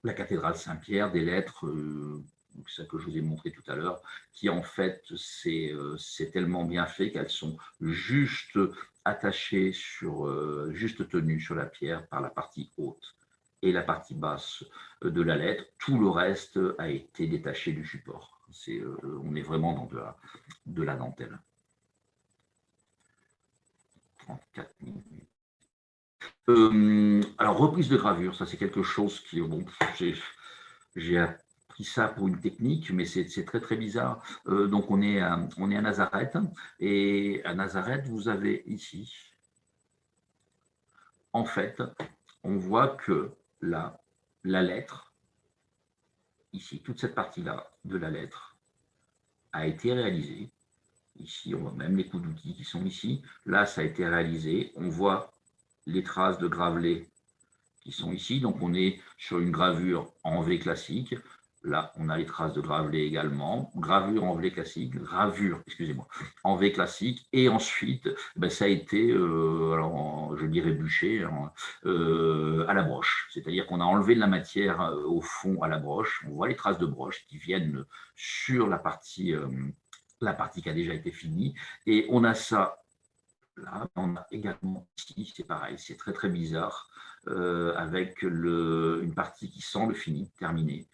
la cathédrale Saint-Pierre des lettres ça que je vous ai montré tout à l'heure, qui en fait, euh, c'est tellement bien fait qu'elles sont juste attachées, sur, euh, juste tenues sur la pierre par la partie haute et la partie basse de la lettre. Tout le reste a été détaché du support. Euh, on est vraiment dans de la, de la dentelle. 34 minutes. alors, reprise de gravure, ça c'est quelque chose qui, bon, j'ai ça pour une technique, mais c'est très très bizarre. Euh, donc on est, à, on est à Nazareth, et à Nazareth, vous avez ici, en fait, on voit que la, la lettre, ici, toute cette partie-là de la lettre, a été réalisée. Ici, on voit même les coups d'outils qui sont ici. Là, ça a été réalisé. On voit les traces de gravelé qui sont ici. Donc, on est sur une gravure en V classique. Là, on a les traces de gravelé également, gravure en V classique, gravure, excusez-moi, en V classique, et ensuite, ben, ça a été, euh, je dirais bûché, hein, euh, à la broche. C'est-à-dire qu'on a enlevé de la matière euh, au fond à la broche, on voit les traces de broche qui viennent sur la partie, partie qui a déjà été finie, et on a ça là, on a également ici, c'est pareil, c'est très très bizarre, avec une partie qui semble finie, terminée,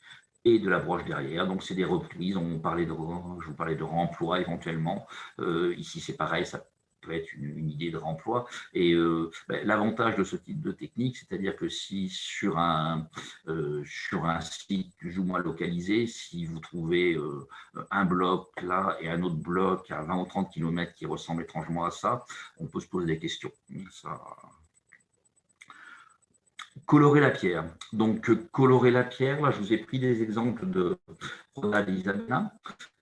et de la broche derrière. Donc, c'est des reprises. On parlait de, je vous parlais de remploi éventuellement. Euh, ici, c'est pareil, ça peut être une, idée de remploi. Et euh, ben, l'avantage de ce type de technique, c'est-à-dire que si sur un, euh, sur un site plus ou moins localisé, si vous trouvez un bloc là et un autre bloc à 20 ou 30 km qui ressemble étrangement à ça, on peut se poser des questions. Ça, Colorer la pierre. Donc, colorer la pierre, là, je vous ai pris des exemples de Ronald Isabella,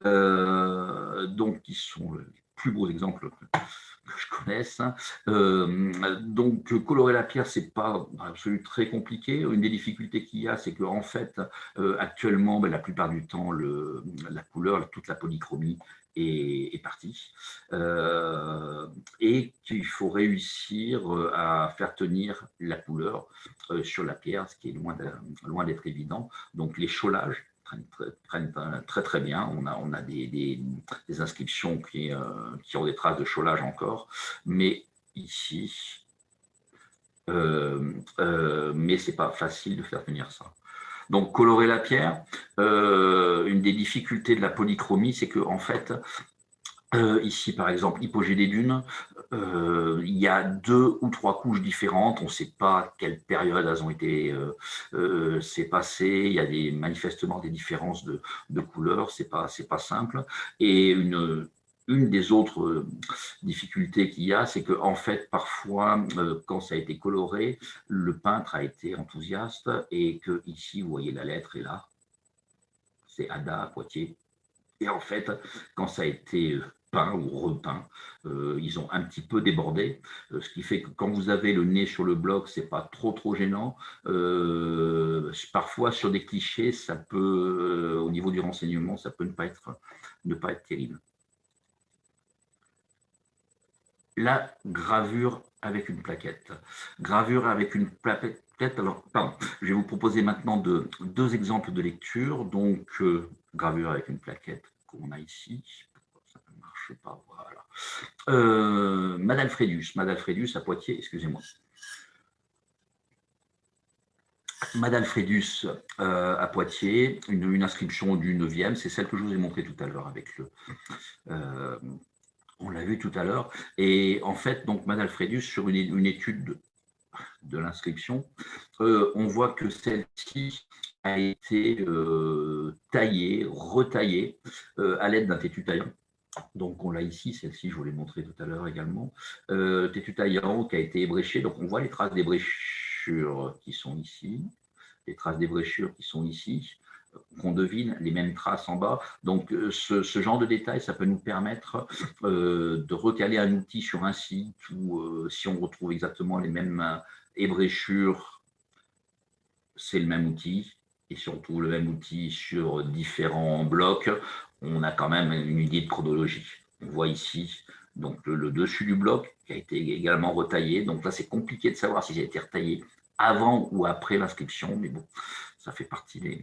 euh, donc, qui sont les plus beaux exemples que je connaisse. Euh, donc, colorer la pierre, c'est pas absolument très compliqué. Une des difficultés qu'il y a, c'est qu'en fait, euh, actuellement, ben, la plupart du temps, la couleur, toute la polychromie est, partie euh, et qu'il faut réussir euh, à faire tenir la couleur euh, sur la pierre, ce qui est loin d'être évident. Donc les cholages prennent, très très bien. On a, des, inscriptions qui, ont des traces de cholage encore, mais ici, mais c'est pas facile de faire tenir ça. Donc, colorer la pierre, euh, une des difficultés de la polychromie, c'est qu'en en fait, euh, ici, par exemple, hypogée des dunes, euh, il y a deux ou trois couches différentes. On ne sait pas quelle période elles ont été passé. Il y a manifestement des différences de, couleurs. C'est pas pas simple. Et une une des autres euh, difficultés qu'il y a, c'est que en fait, parfois, euh, quand ça a été coloré, le peintre a été enthousiaste et que ici, vous voyez la lettre est là, c'est Ada Poitiers, Et en fait, quand ça a été peint ou repeint, ils ont un petit peu débordé, ce qui fait que quand vous avez le nez sur le bloc, c'est pas trop trop gênant. parfois sur des clichés, ça peut, au niveau du renseignement, ça peut ne pas être, ne pas être terrible. La gravure avec une plaquette. Gravure avec une plaquette. Alors, pardon, je vais vous proposer maintenant de, deux exemples de lecture. Donc, euh, gravure avec une plaquette qu'on a ici. Ça ne marche pas, voilà. Euh, Madalfredus, Madalfredus à Poitiers, excusez-moi. Madalfredus euh, à Poitiers, une, inscription du 9e, c'est celle que je vous ai montrée tout à l'heure avec le, on l'a vu tout à l'heure. Et en fait, donc, Madalfredus, sur une, étude de, l'inscription, euh, on voit que celle-ci a été euh, taillée, retaillée euh, à l'aide d'un tétu taillant. Donc on l'a ici, celle-ci je vous l'ai montré tout à l'heure également, tétu taillant qui a été ébréché, donc on voit les traces d'ébréchures qui sont ici, les traces d'ébréchures qui sont ici, qu'on devine les mêmes traces en bas. Donc, euh, ce, genre de détails, ça peut nous permettre euh, de recaler un outil sur un site ou euh, si on retrouve exactement les mêmes ébréchures, c'est le même outil. Et si on trouve le même outil sur différents blocs, on a quand même une idée de chronologie. On voit ici donc le, le dessus du bloc qui a été également retaillé. Donc là, c'est compliqué de savoir si ça a été retaillé avant ou après l'inscription, mais bon, ça fait partie des,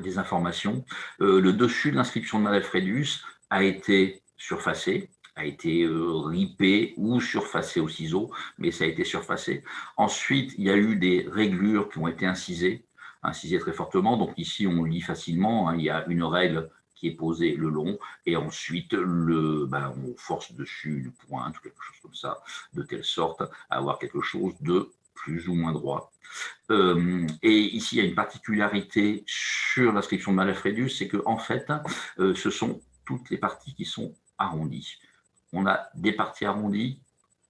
des informations. Euh, le dessus de l'inscription de Madalfredus a été surfacé, a été euh, ripé ou surfacé au ciseau, mais ça a été surfacé. Ensuite, il y a eu des réglures qui ont été incisées, incisées très fortement. Donc ici, on lit facilement, hein. il y a une règle qui est posée le long, et ensuite le, ben, on force dessus une pointe, quelque chose comme ça, de telle sorte à avoir quelque chose de plus ou moins droit. Euh, et ici, il y a une particularité sur l'inscription de Malafredus, c'est que en fait, euh, ce sont toutes les parties qui sont arrondies. On a des parties arrondies,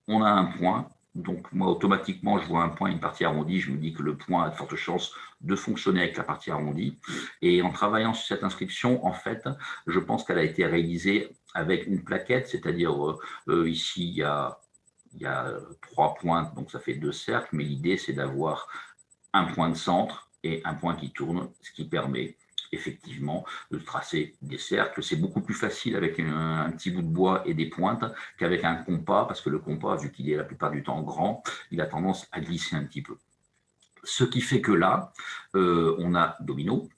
on a un point, donc moi automatiquement je vois un point, une partie arrondie, je me dis que le point a de fortes chances de fonctionner avec la partie arrondie. Et en travaillant sur cette inscription, en fait, je pense qu'elle a été réalisée avec une plaquette, c'est-à-dire euh, ici il y a il y a euh, trois points, donc ça fait deux cercles, mais l'idée c'est d'avoir un point de centre et un point qui tourne, ce qui permet effectivement de tracer des cercles. C'est beaucoup plus facile avec un, petit bout de bois et des pointes qu'avec un compas, parce que le compas, vu qu'il est la plupart du temps grand, il a tendance à glisser un petit peu. Ce qui fait que là, euh, on a domino.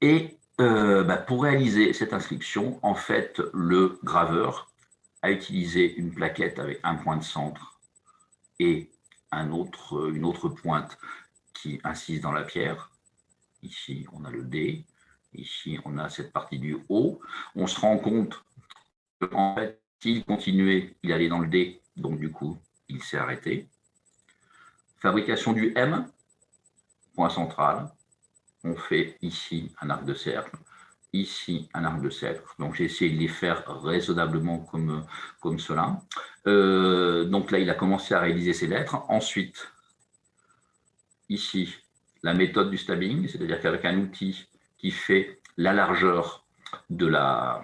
Et euh, bah, pour réaliser cette inscription, en fait, le graveur à utiliser une plaquette avec un point de centre et une autre pointe qui insiste dans la pierre. Ici, on a le D. Ici, on a cette partie du haut. On se rend compte qu'en fait, s'il continuait, il allait dans le D, donc du coup, il s'est arrêté. Fabrication du M, point central. On fait ici un arc de cercle ici un arc de cercle. Donc, j'ai essayé de les faire raisonnablement comme, comme cela. Euh, donc là, il a commencé à réaliser ses lettres. Ensuite, ici, la méthode du stabbing, c'est-à-dire qu'avec un outil qui fait la largeur de, la,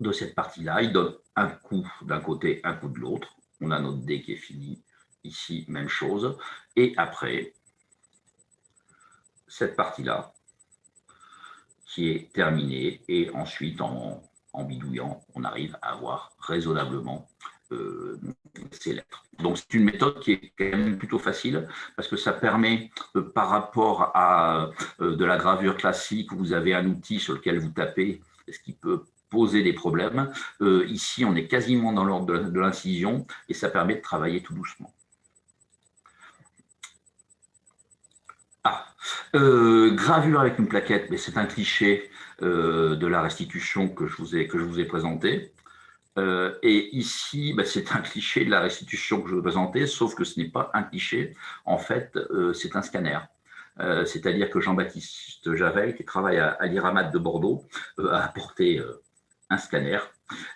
de cette partie-là, il donne un coup d'un côté, un coup de l'autre. On a notre dé qui est fini. Ici, même chose. Et après, cette partie-là, qui est terminé et ensuite en, bidouillant, on arrive à avoir raisonnablement euh, ces lettres. Donc c'est une méthode qui est quand même plutôt facile parce que ça permet euh, par rapport à euh, de la gravure classique où vous avez un outil sur lequel vous tapez, ce qui peut poser des problèmes. ici, on est quasiment dans l'ordre de l'incision et ça permet de travailler tout doucement. Euh, gravure avec une plaquette, mais c'est un cliché euh, de la restitution que je vous ai, vous ai présenté. Euh, et ici, bah, c'est un cliché de la restitution que je vais présenter, sauf que ce n'est pas un cliché. En fait, c'est un scanner. C'est-à-dire que Jean-Baptiste Javel, qui travaille à, à l'IRAMAT de Bordeaux, a apporté un scanner.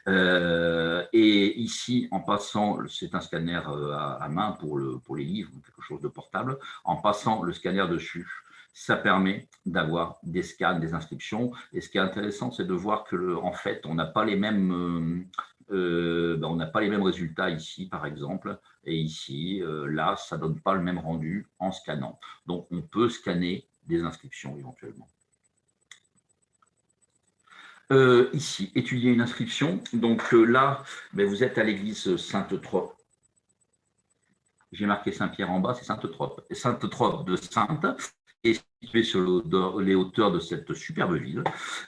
Et ici, en passant, c'est un scanner à, main pour, le, pour les livres, quelque chose de portable, en passant le scanner dessus, ça permet d'avoir des scans, des inscriptions. Et ce qui est intéressant, c'est de voir que, en fait, on n'a pas les mêmes euh, ben, on n'a pas les mêmes résultats ici, par exemple, et ici, euh, là, ça ne donne pas le même rendu en scannant. Donc, on peut scanner des inscriptions éventuellement. Euh, ici, étudier une inscription. Donc là, ben, vous êtes à l'église Sainte-Trope. J'ai marqué Saint-Pierre en bas, c'est Sainte-Trope. Sainte-Trope de Sainte est situé sur les hauteurs de cette superbe ville.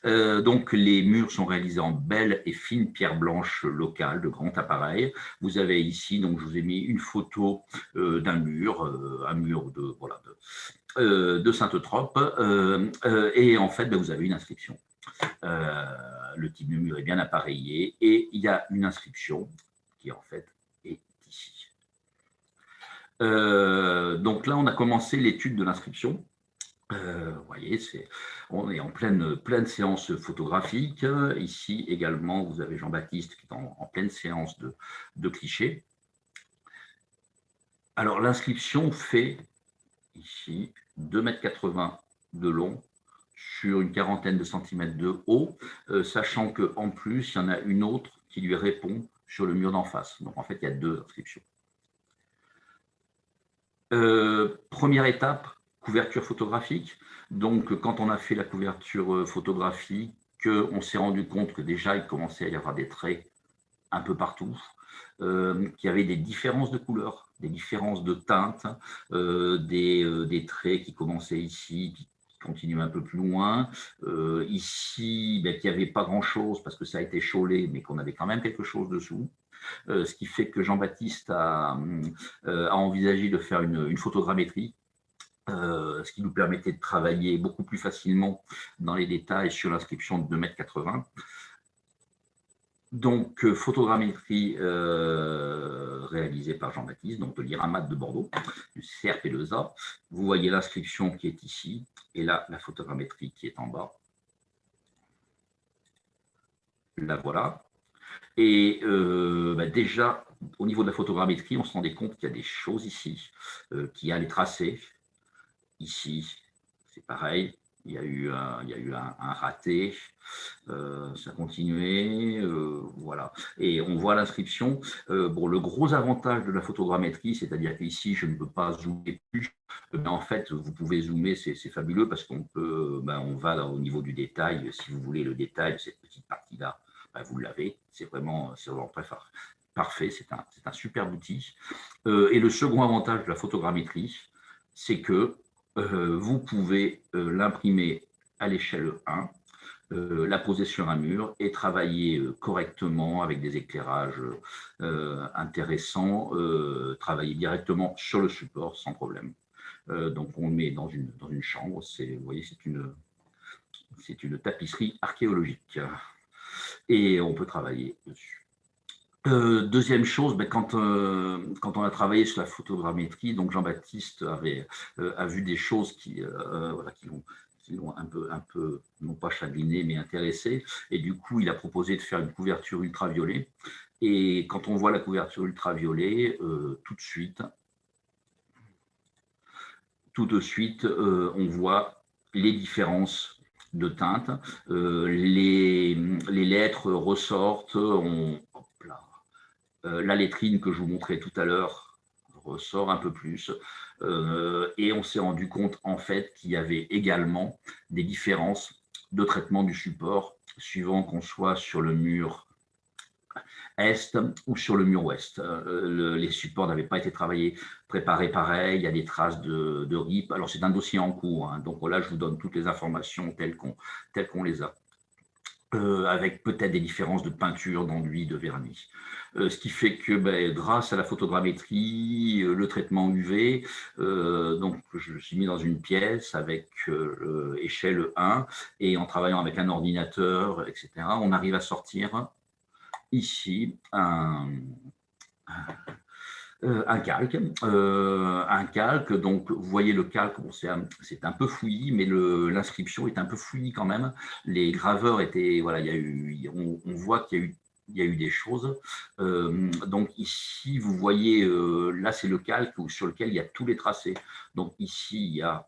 Euh, donc, les murs sont réalisés en belles et fines pierres blanches locales de grand appareil. Vous avez ici, donc je vous ai mis une photo euh, d'un mur, euh, un mur de, voilà, de Sainte-Trope, et en fait, ben, vous avez une inscription. Le type de mur est bien appareillé et il y a une inscription qui en fait est ici. donc là, on a commencé l'étude de l'inscription. Euh, vous voyez, on est en pleine, pleine séance photographique. Ici également, vous avez Jean-Baptiste qui est en, pleine séance de, de clichés. Alors, l'inscription fait ici 2,80 m de long sur une quarantaine de centimètres de haut, euh, sachant qu'en plus, il y en a une autre qui lui répond sur le mur d'en face. Donc, en fait, il y a deux inscriptions. Euh, première étape, couverture photographique. Donc, quand on a fait la couverture euh, photographique, on s'est rendu compte que déjà, il commençait à y avoir des traits un peu partout, qu'il y avait des différences de couleurs, des différences de teintes, des, traits qui commençaient ici, continuaient un peu plus loin. ici, ben, qu'il n'y avait pas grand-chose parce que ça a été chaulé, mais qu'on avait quand même quelque chose dessous. ce qui fait que Jean-Baptiste a, envisagé de faire une photogrammétrie euh, ce qui nous permettait de travailler beaucoup plus facilement dans les détails sur l'inscription de 2,80 m. Donc, euh, photogrammétrie euh, réalisée par Jean-Baptiste, donc de l'IRAMAT de Bordeaux, du CRP2A. Vous voyez l'inscription qui est ici, et là, la photogrammétrie qui est en bas. La voilà. Et bah, déjà, au niveau de la photogrammétrie, on se rendait compte qu'il y a des choses ici, qu'il y a les tracés, Ici, c'est pareil, il y a eu un, raté, euh, ça a continué, euh, voilà. Et on voit l'inscription. Euh, bon, le gros avantage de la photogrammétrie, c'est-à-dire qu'ici, je ne peux pas zoomer plus, mais en fait, vous pouvez zoomer, c'est fabuleux parce qu'on peut, ben, on va au niveau du détail, si vous voulez le détail cette petite partie-là, ben, vous l'avez, c'est vraiment, vraiment très. Parfait, c'est un, un superbe outil. et le second avantage de la photogrammétrie, c'est que euh, vous pouvez euh, l'imprimer à l'échelle 1, euh, la poser sur un mur et travailler correctement avec des éclairages intéressants, travailler directement sur le support sans problème. donc on le met dans une, dans une chambre, vous voyez c'est une, une tapisserie archéologique et on peut travailler dessus. Euh, deuxième chose, ben, quand, euh, quand on a travaillé sur la photogrammétrie, donc Jean-Baptiste avait euh, a vu des choses qui, voilà, l'ont un peu, un peu, non pas chagriné, mais intéressé. Et du coup, il a proposé de faire une couverture ultraviolet. Et quand on voit la couverture ultraviolet, tout de suite, tout de suite, on voit les différences de teinte. les, lettres ressortent, la lettrine que je vous montrais tout à l'heure ressort un peu plus. Euh, et on s'est rendu compte en fait qu'il y avait également des différences de traitement du support suivant qu'on soit sur le mur est ou sur le mur ouest. Euh, les supports n'avaient pas été travaillés, préparés pareil, il y a des traces de, RIP. Alors c'est un dossier en cours, hein. donc là je vous donne toutes les informations telles qu'on les a. avec peut-être des différences de peinture, d'enduit, de vernis. Euh, ce qui fait que ben, grâce à la photogrammétrie, euh, le traitement UV, euh, donc je me suis mis dans une pièce avec échelle 1 et en travaillant avec un ordinateur, etc., on arrive à sortir ici un, un calque. un calque, donc vous voyez le calque, c'est un, peu fouillis, mais l'inscription est un peu fouillie quand même. Les graveurs étaient, voilà, il y a eu, on, voit qu'il y a eu il y a eu des choses. Euh, donc ici, vous voyez, euh, là c'est le calque sur lequel il y a tous les tracés. Donc ici, il y a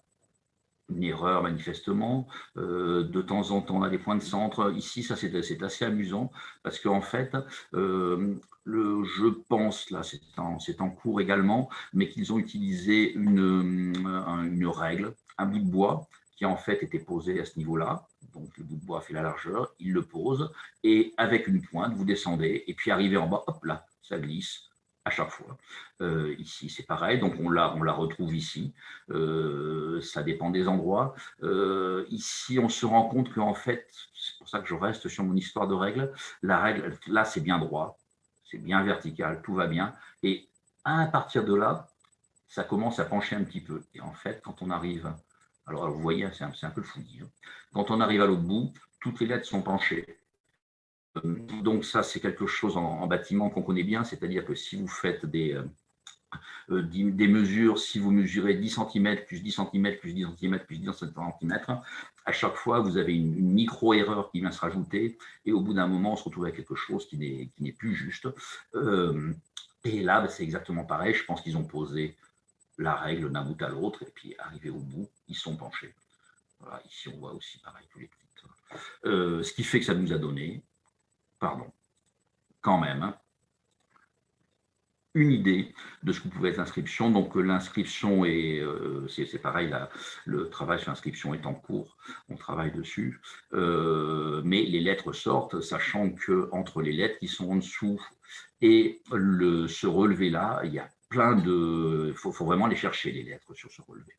une erreur manifestement. de temps en temps, on a des points de centre. Ici, ça c'est assez amusant parce qu'en fait, le, je pense, là c'est en, cours également, mais qu'ils ont utilisé une, règle, un bout de bois qui en fait était posé à ce niveau-là. Donc le bout de bois fait la largeur, il le pose, et avec une pointe, vous descendez, et puis arrivé en bas, hop là, ça glisse à chaque fois. Euh, ici, c'est pareil, donc on la, on la retrouve ici. Euh, ça dépend des endroits. Euh, ici, on se rend compte qu'en fait, c'est pour ça que je reste sur mon histoire de règle, la règle, là, c'est bien droit, c'est bien vertical, tout va bien. Et à partir de là, ça commence à pencher un petit peu. Et en fait, quand on arrive alors, vous voyez, c'est un, peu le fouillis. Hein. Quand on arrive à l'autre bout, toutes les lettres sont penchées. Euh, donc ça, c'est quelque chose en, bâtiment qu'on connaît bien, c'est-à-dire que si vous faites des, euh, euh, mesures, si vous mesurez 10 cm, plus 10 cm, plus 10 cm, plus 10 cm, à chaque fois, vous avez une, micro-erreur qui vient se rajouter, et au bout d'un moment, on se retrouve avec quelque chose qui n'est plus juste. et là, bah, c'est exactement pareil, je pense qu'ils ont posé la règle d'un bout à l'autre, et puis arrivé au bout, ils sont penchés. Ici, on voit aussi pareil tous les petites. Euh, ce qui fait que ça nous a donné, pardon, quand même, hein, une idée de ce que pouvait être l'inscription. Donc l'inscription est, euh, c'est pareil, le travail sur l'inscription est en cours, on travaille dessus, euh, mais les lettres sortent, sachant que entre les lettres qui sont en dessous et le, ce relevé-là, il y a plein de... Il faut, vraiment les chercher, les lettres sur ce relevé.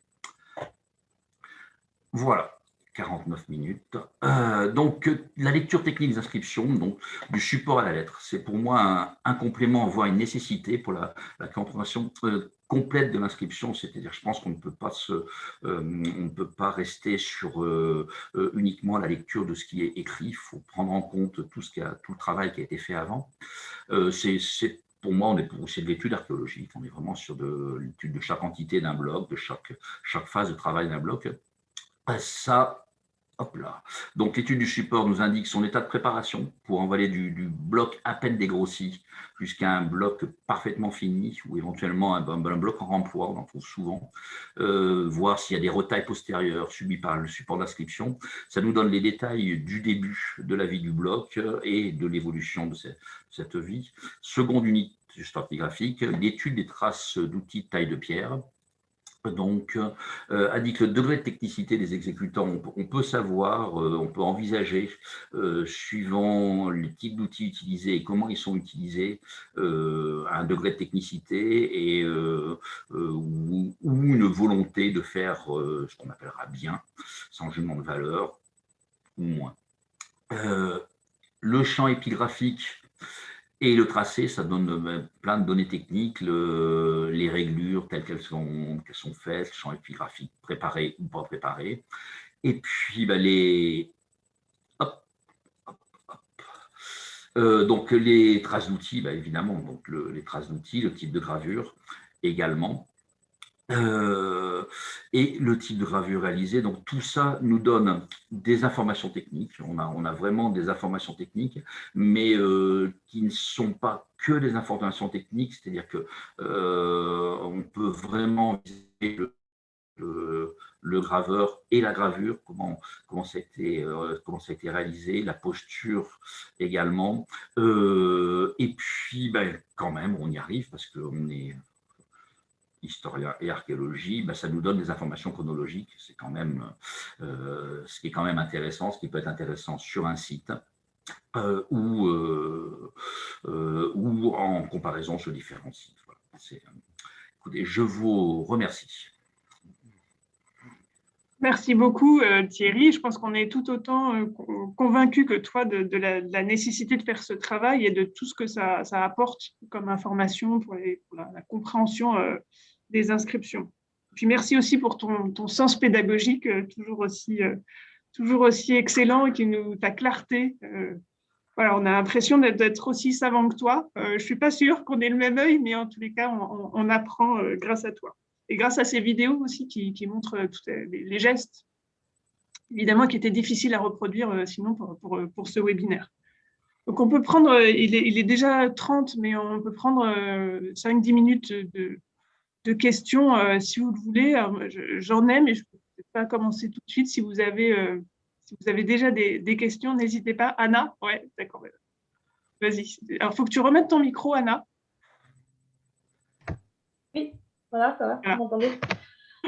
Voilà, 49 minutes. Euh, donc, la lecture technique des inscriptions, donc du support à la lettre, c'est pour moi un, complément, voire une nécessité pour la, compréhension euh, complète de l'inscription. C'est-à-dire, je pense qu'on ne peut pas se, euh, on ne peut pas rester sur uniquement la lecture de ce qui est écrit. Il faut prendre en compte tout ce qui a, tout le travail qui a été fait avant. c'est pour moi, c'est de l'étude archéologique. On est vraiment sur de l'étude de chaque entité d'un bloc, de chaque, chaque phase de travail d'un bloc. Ça, hop là. Donc, l'étude du support nous indique son état de préparation pour envoyer du, bloc à peine dégrossi jusqu'à un bloc parfaitement fini ou éventuellement un, bloc en remploi, on en trouve souvent. Euh, voir s'il y a des retailles postérieures subies par le support d'inscription. Ça nous donne les détails du début de la vie du bloc et de l'évolution de cette, vie. Seconde unité stratigraphique, l'étude des traces d'outils de taille de pierre, donc, euh, le degré de technicité des exécutants. On, peut savoir, euh, on peut envisager, euh, suivant le type d'outils utilisés et comment ils sont utilisés, un degré de technicité et, ou, une volonté de faire ce qu'on appellera bien, sans jugement de valeur, ou moins. le champ épigraphique et le tracé, ça donne euh, plein de données techniques, les réglures telles qu'elles sont, faites, le champ épigraphique préparé ou pas préparé. Et puis bah, les, euh, donc les traces d'outils, bah, évidemment, donc les traces d'outils, le type de gravure également. Euh, et le type de gravure réalisé. Donc tout ça nous donne des informations techniques. On a, vraiment des informations techniques, mais euh, qui ne sont pas que des informations techniques, c'est-à-dire que euh, on peut vraiment viser le, graveur et la gravure, comment, comment, ça a été, comment ça a été réalisé, la posture également. et puis, ben, quand même, on y arrive parce qu'on est historien et archéologie, ben, ça nous donne des informations chronologiques. C'est quand même euh, ce qui est quand même intéressant, ce qui peut être intéressant sur un site euh, ou, euh, ou en comparaison sur différents sites. Écoutez, je vous remercie. Merci beaucoup Thierry. Je pense qu'on est tout autant convaincus que toi de, la, nécessité de faire ce travail et de tout ce que ça, apporte comme information pour, la, compréhension des inscriptions. Puis merci aussi pour ton, sens pédagogique, euh, toujours aussi, euh, toujours aussi excellent et qui nous, ta clarté. Euh, voilà, on a l'impression d'être aussi savant que toi. je ne suis pas sûre qu'on ait le même œil, mais en tous les cas, on, apprend grâce à toi. Et grâce à ces vidéos aussi qui, montrent les, gestes, évidemment, qui étaient difficiles à reproduire sinon pour, pour, pour, ce webinaire. Donc, on peut prendre, il est déjà 30, mais on peut prendre 5-10 minutes de, de questions, euh, si vous le voulez. J'en ai, mais je peux pas commencer tout de suite. Si vous avez, si vous avez déjà des, des questions, n'hésitez pas. Anna? Oui, d'accord. Vas-y. Alors, il faut que tu remettes ton micro, Anna. Oui, voilà, ça va, vous m'entendez?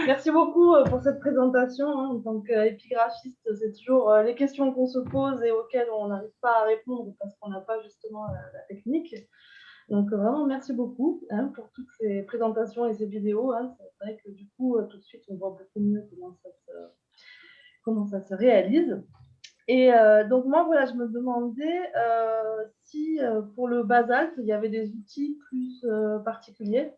Merci beaucoup euh, pour cette présentation. Hein. En tant qu'épigraphiste, c'est toujours euh, les questions qu'on se pose et auxquelles on n'arrive pas à répondre parce qu'on n'a pas justement la, technique. Donc vraiment, merci beaucoup hein, pour toutes ces présentations et ces vidéos. Hein. C'est vrai que du coup, euh, tout de suite, on voit beaucoup mieux comment ça se, comment ça se réalise. Et donc moi, voilà, je me demandais si pour le basalte, il y avait des outils plus particuliers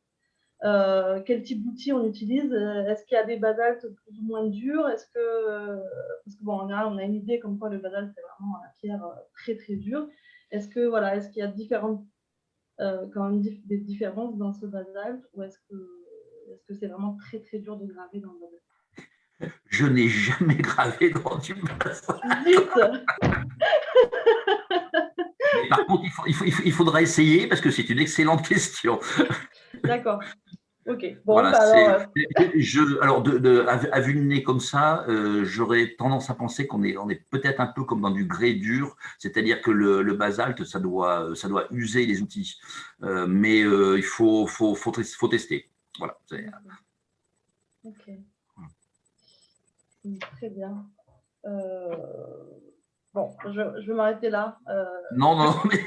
euh, quel type d'outils on utilise? Euh, Est-ce qu'il y a des basaltes plus ou moins durs? Est-ce que, euh, parce que bon, on a, on a une idée comme quoi le basalte c'est vraiment la pierre très très dure. Est-ce que voilà, est-ce qu'il y a différentes, quand même des différences dans ce basalte ou est-ce que c'est vraiment très très dur de graver dans le basalte Je n'ai jamais gravé dans du basalte. Par contre, il, faut, il, faut, il, faudra essayer parce que c'est une excellente question. D'accord. Ok. Bon, bah, alors, euh, je, alors de, de, à, vue de nez comme ça, euh, j'aurais tendance à penser qu'on est, on est peut-être un peu comme dans du grès dur, c'est-à-dire que le, le, basalte, ça doit, ça doit user les outils. Euh, mais il faut, faut, faut, faut, tester. Voilà. Ok. Très bien. Bon, je, je vais m'arrêter là. Non, non, mais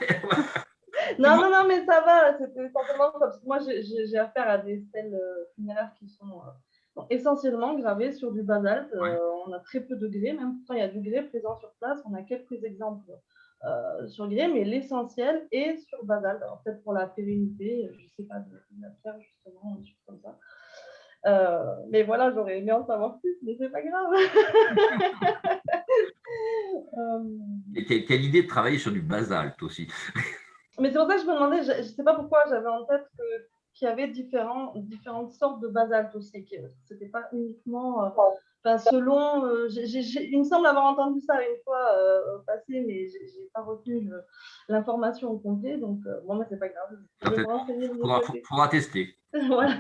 non, non, non, mais ça va. C'était simplement parce que moi, j'ai affaire à des stèles euh, funéraires qui sont euh, essentiellement gravées sur du basalte. Euh, on a très peu de grès, même pourtant il y a du grès présent sur place. On a quelques exemples sur grès, mais l'essentiel est sur basalte. Alors peut-être pour la pérennité, je ne sais pas, de, la pierre justement, un truc comme ça. mais voilà, j'aurais aimé en savoir plus, mais c'est pas grave. Et quelle idée de travailler sur du basalte aussi mais c'est pour ça que je me demandais, je ne sais pas pourquoi j'avais en tête qu'il y avait différents, différentes sortes de basalte aussi. Ce n'était pas uniquement. Euh, selon. Euh, il me semble avoir entendu ça une fois euh, au passé, mais je n'ai pas retenu l'information au complet. Donc, bon, mais ce n'est pas grave. Il faudra, tester. voilà.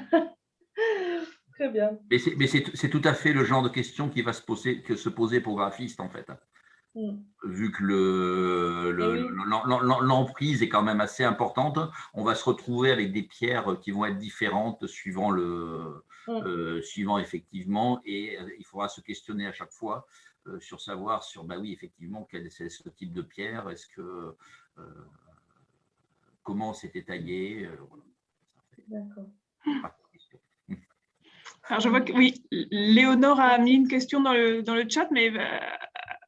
Très bien. Mais c'est tout à fait le genre de question qui va se poser, que se poser pour graphiste, en fait. Mm. Vu que l'emprise est quand même assez importante, on va se retrouver avec des pierres qui vont être différentes suivant, le, mm. euh, suivant effectivement, et euh, il faudra se questionner à chaque fois euh, sur savoir sur, bah oui, effectivement, quel est ce type de pierre, est-ce que, comment c'était taillé. D'accord. Alors, je vois que oui, Léonore a mis une question dans le, dans le chat, mais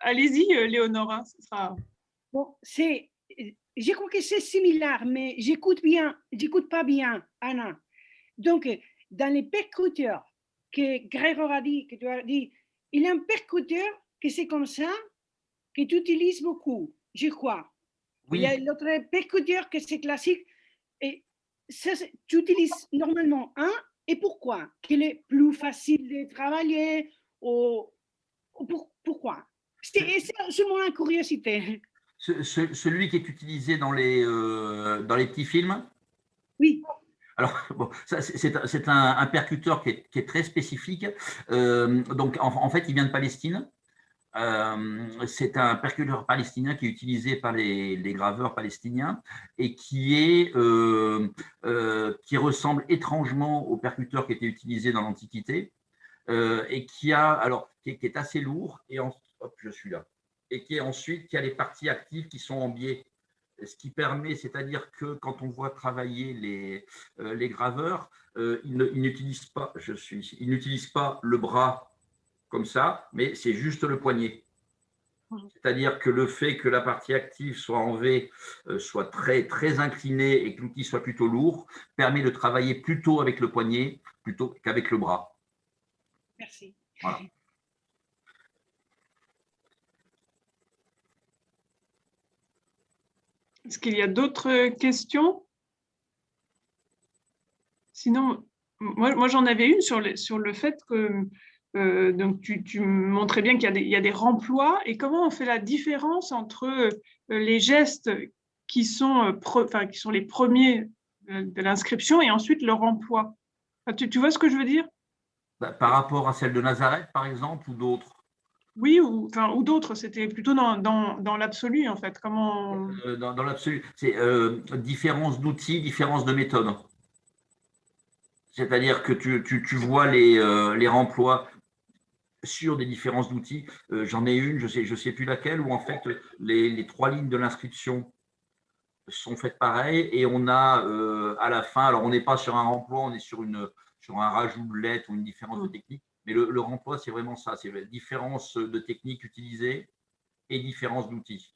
allez-y, euh, Léonora. Sera... Bon, c'est, je crois que c'est similaire, mais j'écoute bien, j'écoute pas bien, Anna. Donc, dans les percuteurs que Grégoire a dit, que tu as dit, il y a un percuteur que c'est comme ça, que tu utilises beaucoup, je crois. Il y a l'autre percuteur que c'est classique. Et ça, tu utilises normalement un, et pourquoi? Qu'il est plus facile de travailler ou, pourquoi? C'est mon curiosité. celui qui est utilisé dans les, euh, dans les petits films? Oui. Alors, bon, c'est un, un, percuteur qui est, qui est très spécifique. Euh, donc, en, fait, il vient de Palestine. Euh, c'est un percuteur palestinien qui est utilisé par les, les graveurs palestiniens et qui, est, qui ressemble étrangement au percuteur qui était utilisé dans l'Antiquité et qui, a, alors, qui est, qui, est, assez lourd et en, hop, je suis là, et qui est ensuite, qui a les parties actives qui sont en biais. Ce qui permet, c'est-à-dire que quand on voit travailler les, euh, les graveurs, euh, ils n'utilisent pas, je suis, ils n'utilisent pas le bras comme ça, mais c'est juste le poignet. C'est-à-dire que le fait que la partie active soit en V, euh, soit très, très inclinée et que l'outil soit plutôt lourd, permet de travailler plutôt avec le poignet plutôt qu'avec le bras. Merci. Voilà. Est-ce qu'il y a d'autres questions? Sinon, moi, j'en avais une sur, sur le fait que euh, donc tu, montrais bien qu'il y, a des remplois et comment on fait la différence entre euh, les gestes qui sont, euh, qui sont les premiers de l'inscription et ensuite leur emploi. tu, vois ce que je veux dire? Bah, par rapport à celle de Nazareth, par exemple, ou d'autres? Oui, ou, enfin, ou d'autres, c'était plutôt dans, dans, dans l'absolu, en fait. Comment... Euh, dans, dans l'absolu, c'est euh, différence d'outils, différence de méthode. C'est-à-dire que tu, tu, tu vois les, euh, les remplois sur des différences d'outils. Euh, j'en ai une, je ne sais, je sais plus laquelle, où en fait les, les trois lignes de l'inscription sont faites pareil et on a euh, à la fin, alors on n'est pas sur un remploi, on est sur, une, sur un rajout de lettres ou une différence de technique, mais le, le remploi c'est vraiment ça, c'est la différence de technique utilisée et différence d'outils.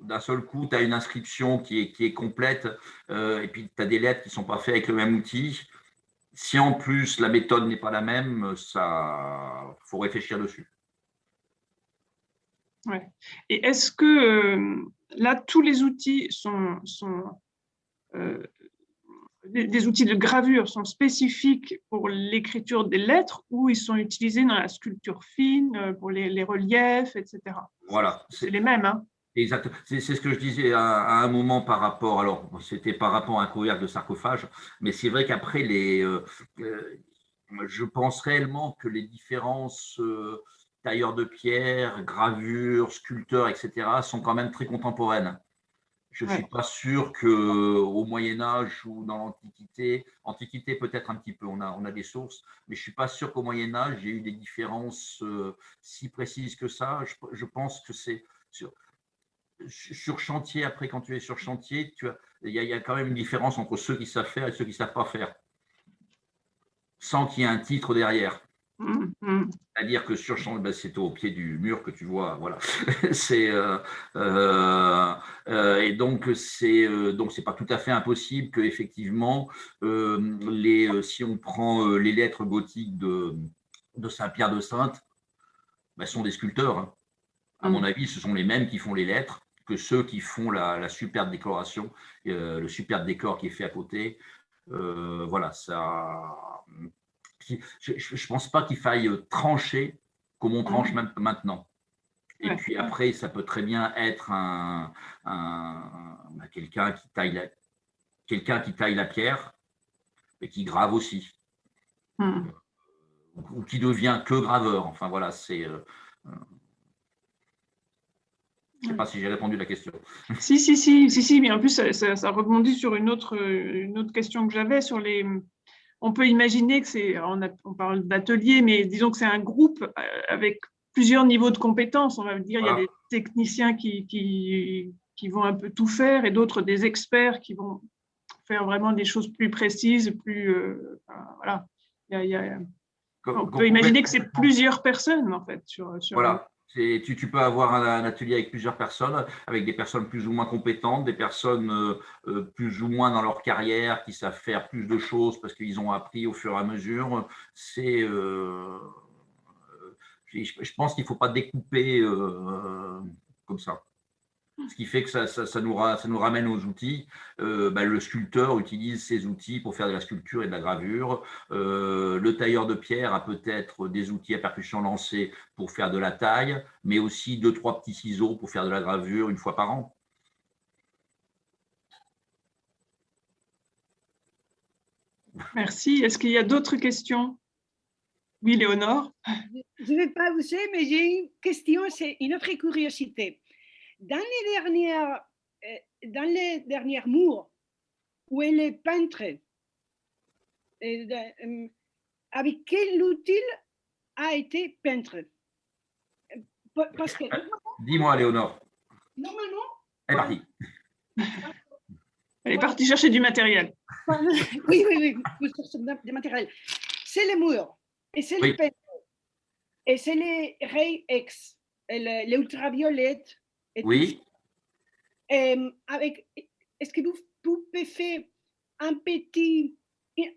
D'un seul coup, tu as une inscription qui est, qui est complète euh, et puis tu as des lettres qui ne sont pas faites avec le même outil. Si en plus la méthode n'est pas la même, ça faut réfléchir dessus. Ouais. Et est-ce que euh, là, tous les outils sont, sont euh, des, outils de gravure sont spécifiques pour l'écriture des lettres ou ils sont utilisés dans la sculpture fine, euh, pour les, les reliefs, etc. Voilà. C'est les mêmes. Hein Exact. C'est ce que je disais à, à, un moment par rapport, alors c'était par rapport à un couvercle de sarcophage, mais c'est vrai qu'après, les, euh, euh, je pense réellement que les différences euh, tailleurs de pierre, gravures, sculpteurs, etc., sont quand même très contemporaines. Je ne ouais. suis pas sûr qu'au Moyen-Âge ou dans l'Antiquité, Antiquité peut-être un petit peu, on a, on a des sources, mais je ne suis pas sûr qu'au Moyen-Âge, il y ait eu des différences euh, si précises que ça. Je, je pense que c'est sur, sur chantier, après, quand tu es sur chantier, il, y y a quand même une différence entre ceux qui savent faire et ceux qui ne savent pas faire, sans qu'il y ait un titre derrière. Mmh, mmh. C'est-à-dire que sur ben, c'est au pied du mur que tu vois, voilà. c'est euh, euh, euh, et donc c'est donc c'est pas tout à fait impossible que effectivement euh, les si on prend les lettres gothiques de de Saint-Pierre de Sainte, ben, sont des sculpteurs. Hein. À mon avis, ce sont les mêmes qui font les lettres que ceux qui font la, la superbe décoration, le superbe décor qui est fait à côté. Voilà, ça. Je ne pense pas qu'il faille trancher comme on tranche même maintenant. Et ouais. puis après, ça peut très bien être un, un, un quelqu'un qui taille la, quelqu'un qui taille la pierre et qui grave aussi. Mmh. Ou qui devient que graveur. Enfin voilà, c'est. Euh, je ne sais pas si j'ai répondu à la question. Si, si, si, si, si, mais en plus, ça, ça, ça rebondit sur une autre, une autre question que j'avais sur les. On peut imaginer que c'est, on, on, parle d'atelier, mais disons que c'est un groupe euh, avec plusieurs niveaux de compétences. On va dire, voilà. il y a des techniciens qui, qui, qui vont un peu tout faire et d'autres des experts qui vont faire vraiment des choses plus précises, plus. Euh, voilà. Il y a, il y a, on peut imaginer que c'est plusieurs personnes, en fait. Sur, sur voilà. Tu, peux avoir un, atelier avec plusieurs personnes, avec des personnes plus ou moins compétentes, des personnes euh, euh, plus ou moins dans leur carrière qui savent faire plus de choses parce qu'ils ont appris au fur et à mesure. C'est, euh, je, pense qu'il ne faut pas découper comme ça. Ce qui fait que ça, ça, ça, nous, ra, ça nous, ramène aux outils. Euh, bah, le sculpteur utilise ses outils pour faire de la sculpture et de la gravure. Euh, le tailleur de pierre a peut-être des outils à percussion lancée pour faire de la taille, mais aussi deux, trois petits ciseaux pour faire de la gravure une fois par an. Merci. Est-ce qu'il y a d'autres questions? Oui, Léonore Je ne vais pas vous dire, mais j'ai une question, c'est une autre curiosité dans les dernières, euh, dans les dernières murs où elle est peintre, euh, avec quel outil a été peintre? Parce que dis-moi, Léonore. Normalement. Elle est partie. Elle est partie chercher du matériel. oui, oui, oui, du matériel. C'est les murs et c'est oui. les peintres et c'est les rayons X, les ultraviolettes et oui. Euh, avec, est-ce que vous pouvez faire un petit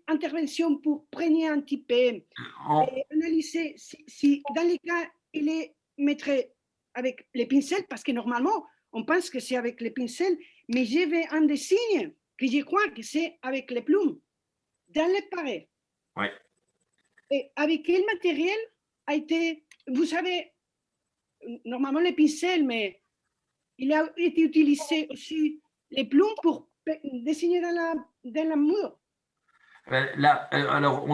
intervention pour prendre un petit peu? Oh. et analyser si, si, dans les cas il est mettre avec les pincels parce que normalement on pense que c'est avec les pincels mais je vais un dessin que je crois que c'est avec les plumes dans les pareils. Ouais. Et avec quel matériel a été, vous savez, normalement les pincels, mais il a été utilisé aussi les plumes pour dessiner dans la, dans mur. Là, alors,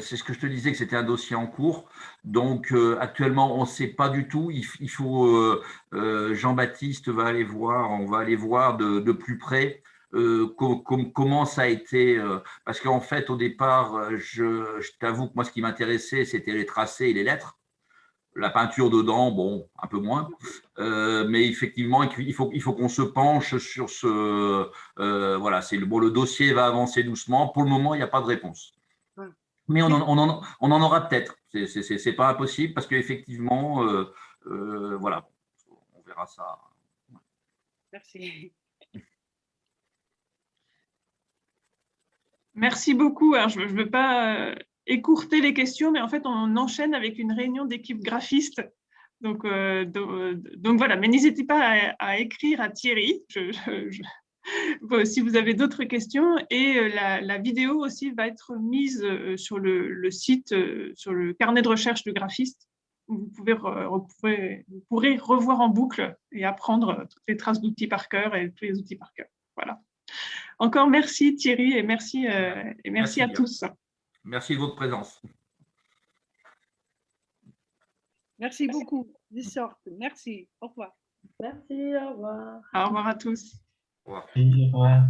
c'est ce que je te disais que c'était un dossier en cours. Donc, actuellement, on ne sait pas du tout. Il, faut, Jean-Baptiste va aller voir, on va aller voir de, plus près comment ça a été. parce qu'en fait, au départ, je t'avoue que moi, ce qui m'intéressait, c'était les tracés et les lettres. La peinture dedans, bon, un peu moins. Euh, mais effectivement, il faut, il faut qu'on se penche sur ce. Euh, voilà, c'est le, bon, le dossier va avancer doucement. Pour le moment, il n'y a pas de réponse. Mais on en, on en, on en aura peut-être. Ce n'est pas impossible parce qu'effectivement, euh, voilà, on verra ça. Merci. Merci beaucoup. Alors, je ne veux pas écourter les questions, mais en fait, on enchaîne avec une réunion d'équipe graphiste. Donc, euh, donc, voilà, mais n'hésitez pas à, écrire à Thierry si vous avez d'autres questions. Et euh, la, vidéo aussi va être mise euh, sur le, site, sur le carnet de recherche de graphiste. Vous, pouvez vous, pourrez revoir en boucle et apprendre toutes les traces d'outils par cœur et tous les outils par cœur. Voilà. Encore merci Thierry et merci, et merci à tous. Merci de votre présence. Merci beaucoup. Merci. Au revoir. Merci. Au revoir. Au revoir à tous. Au revoir.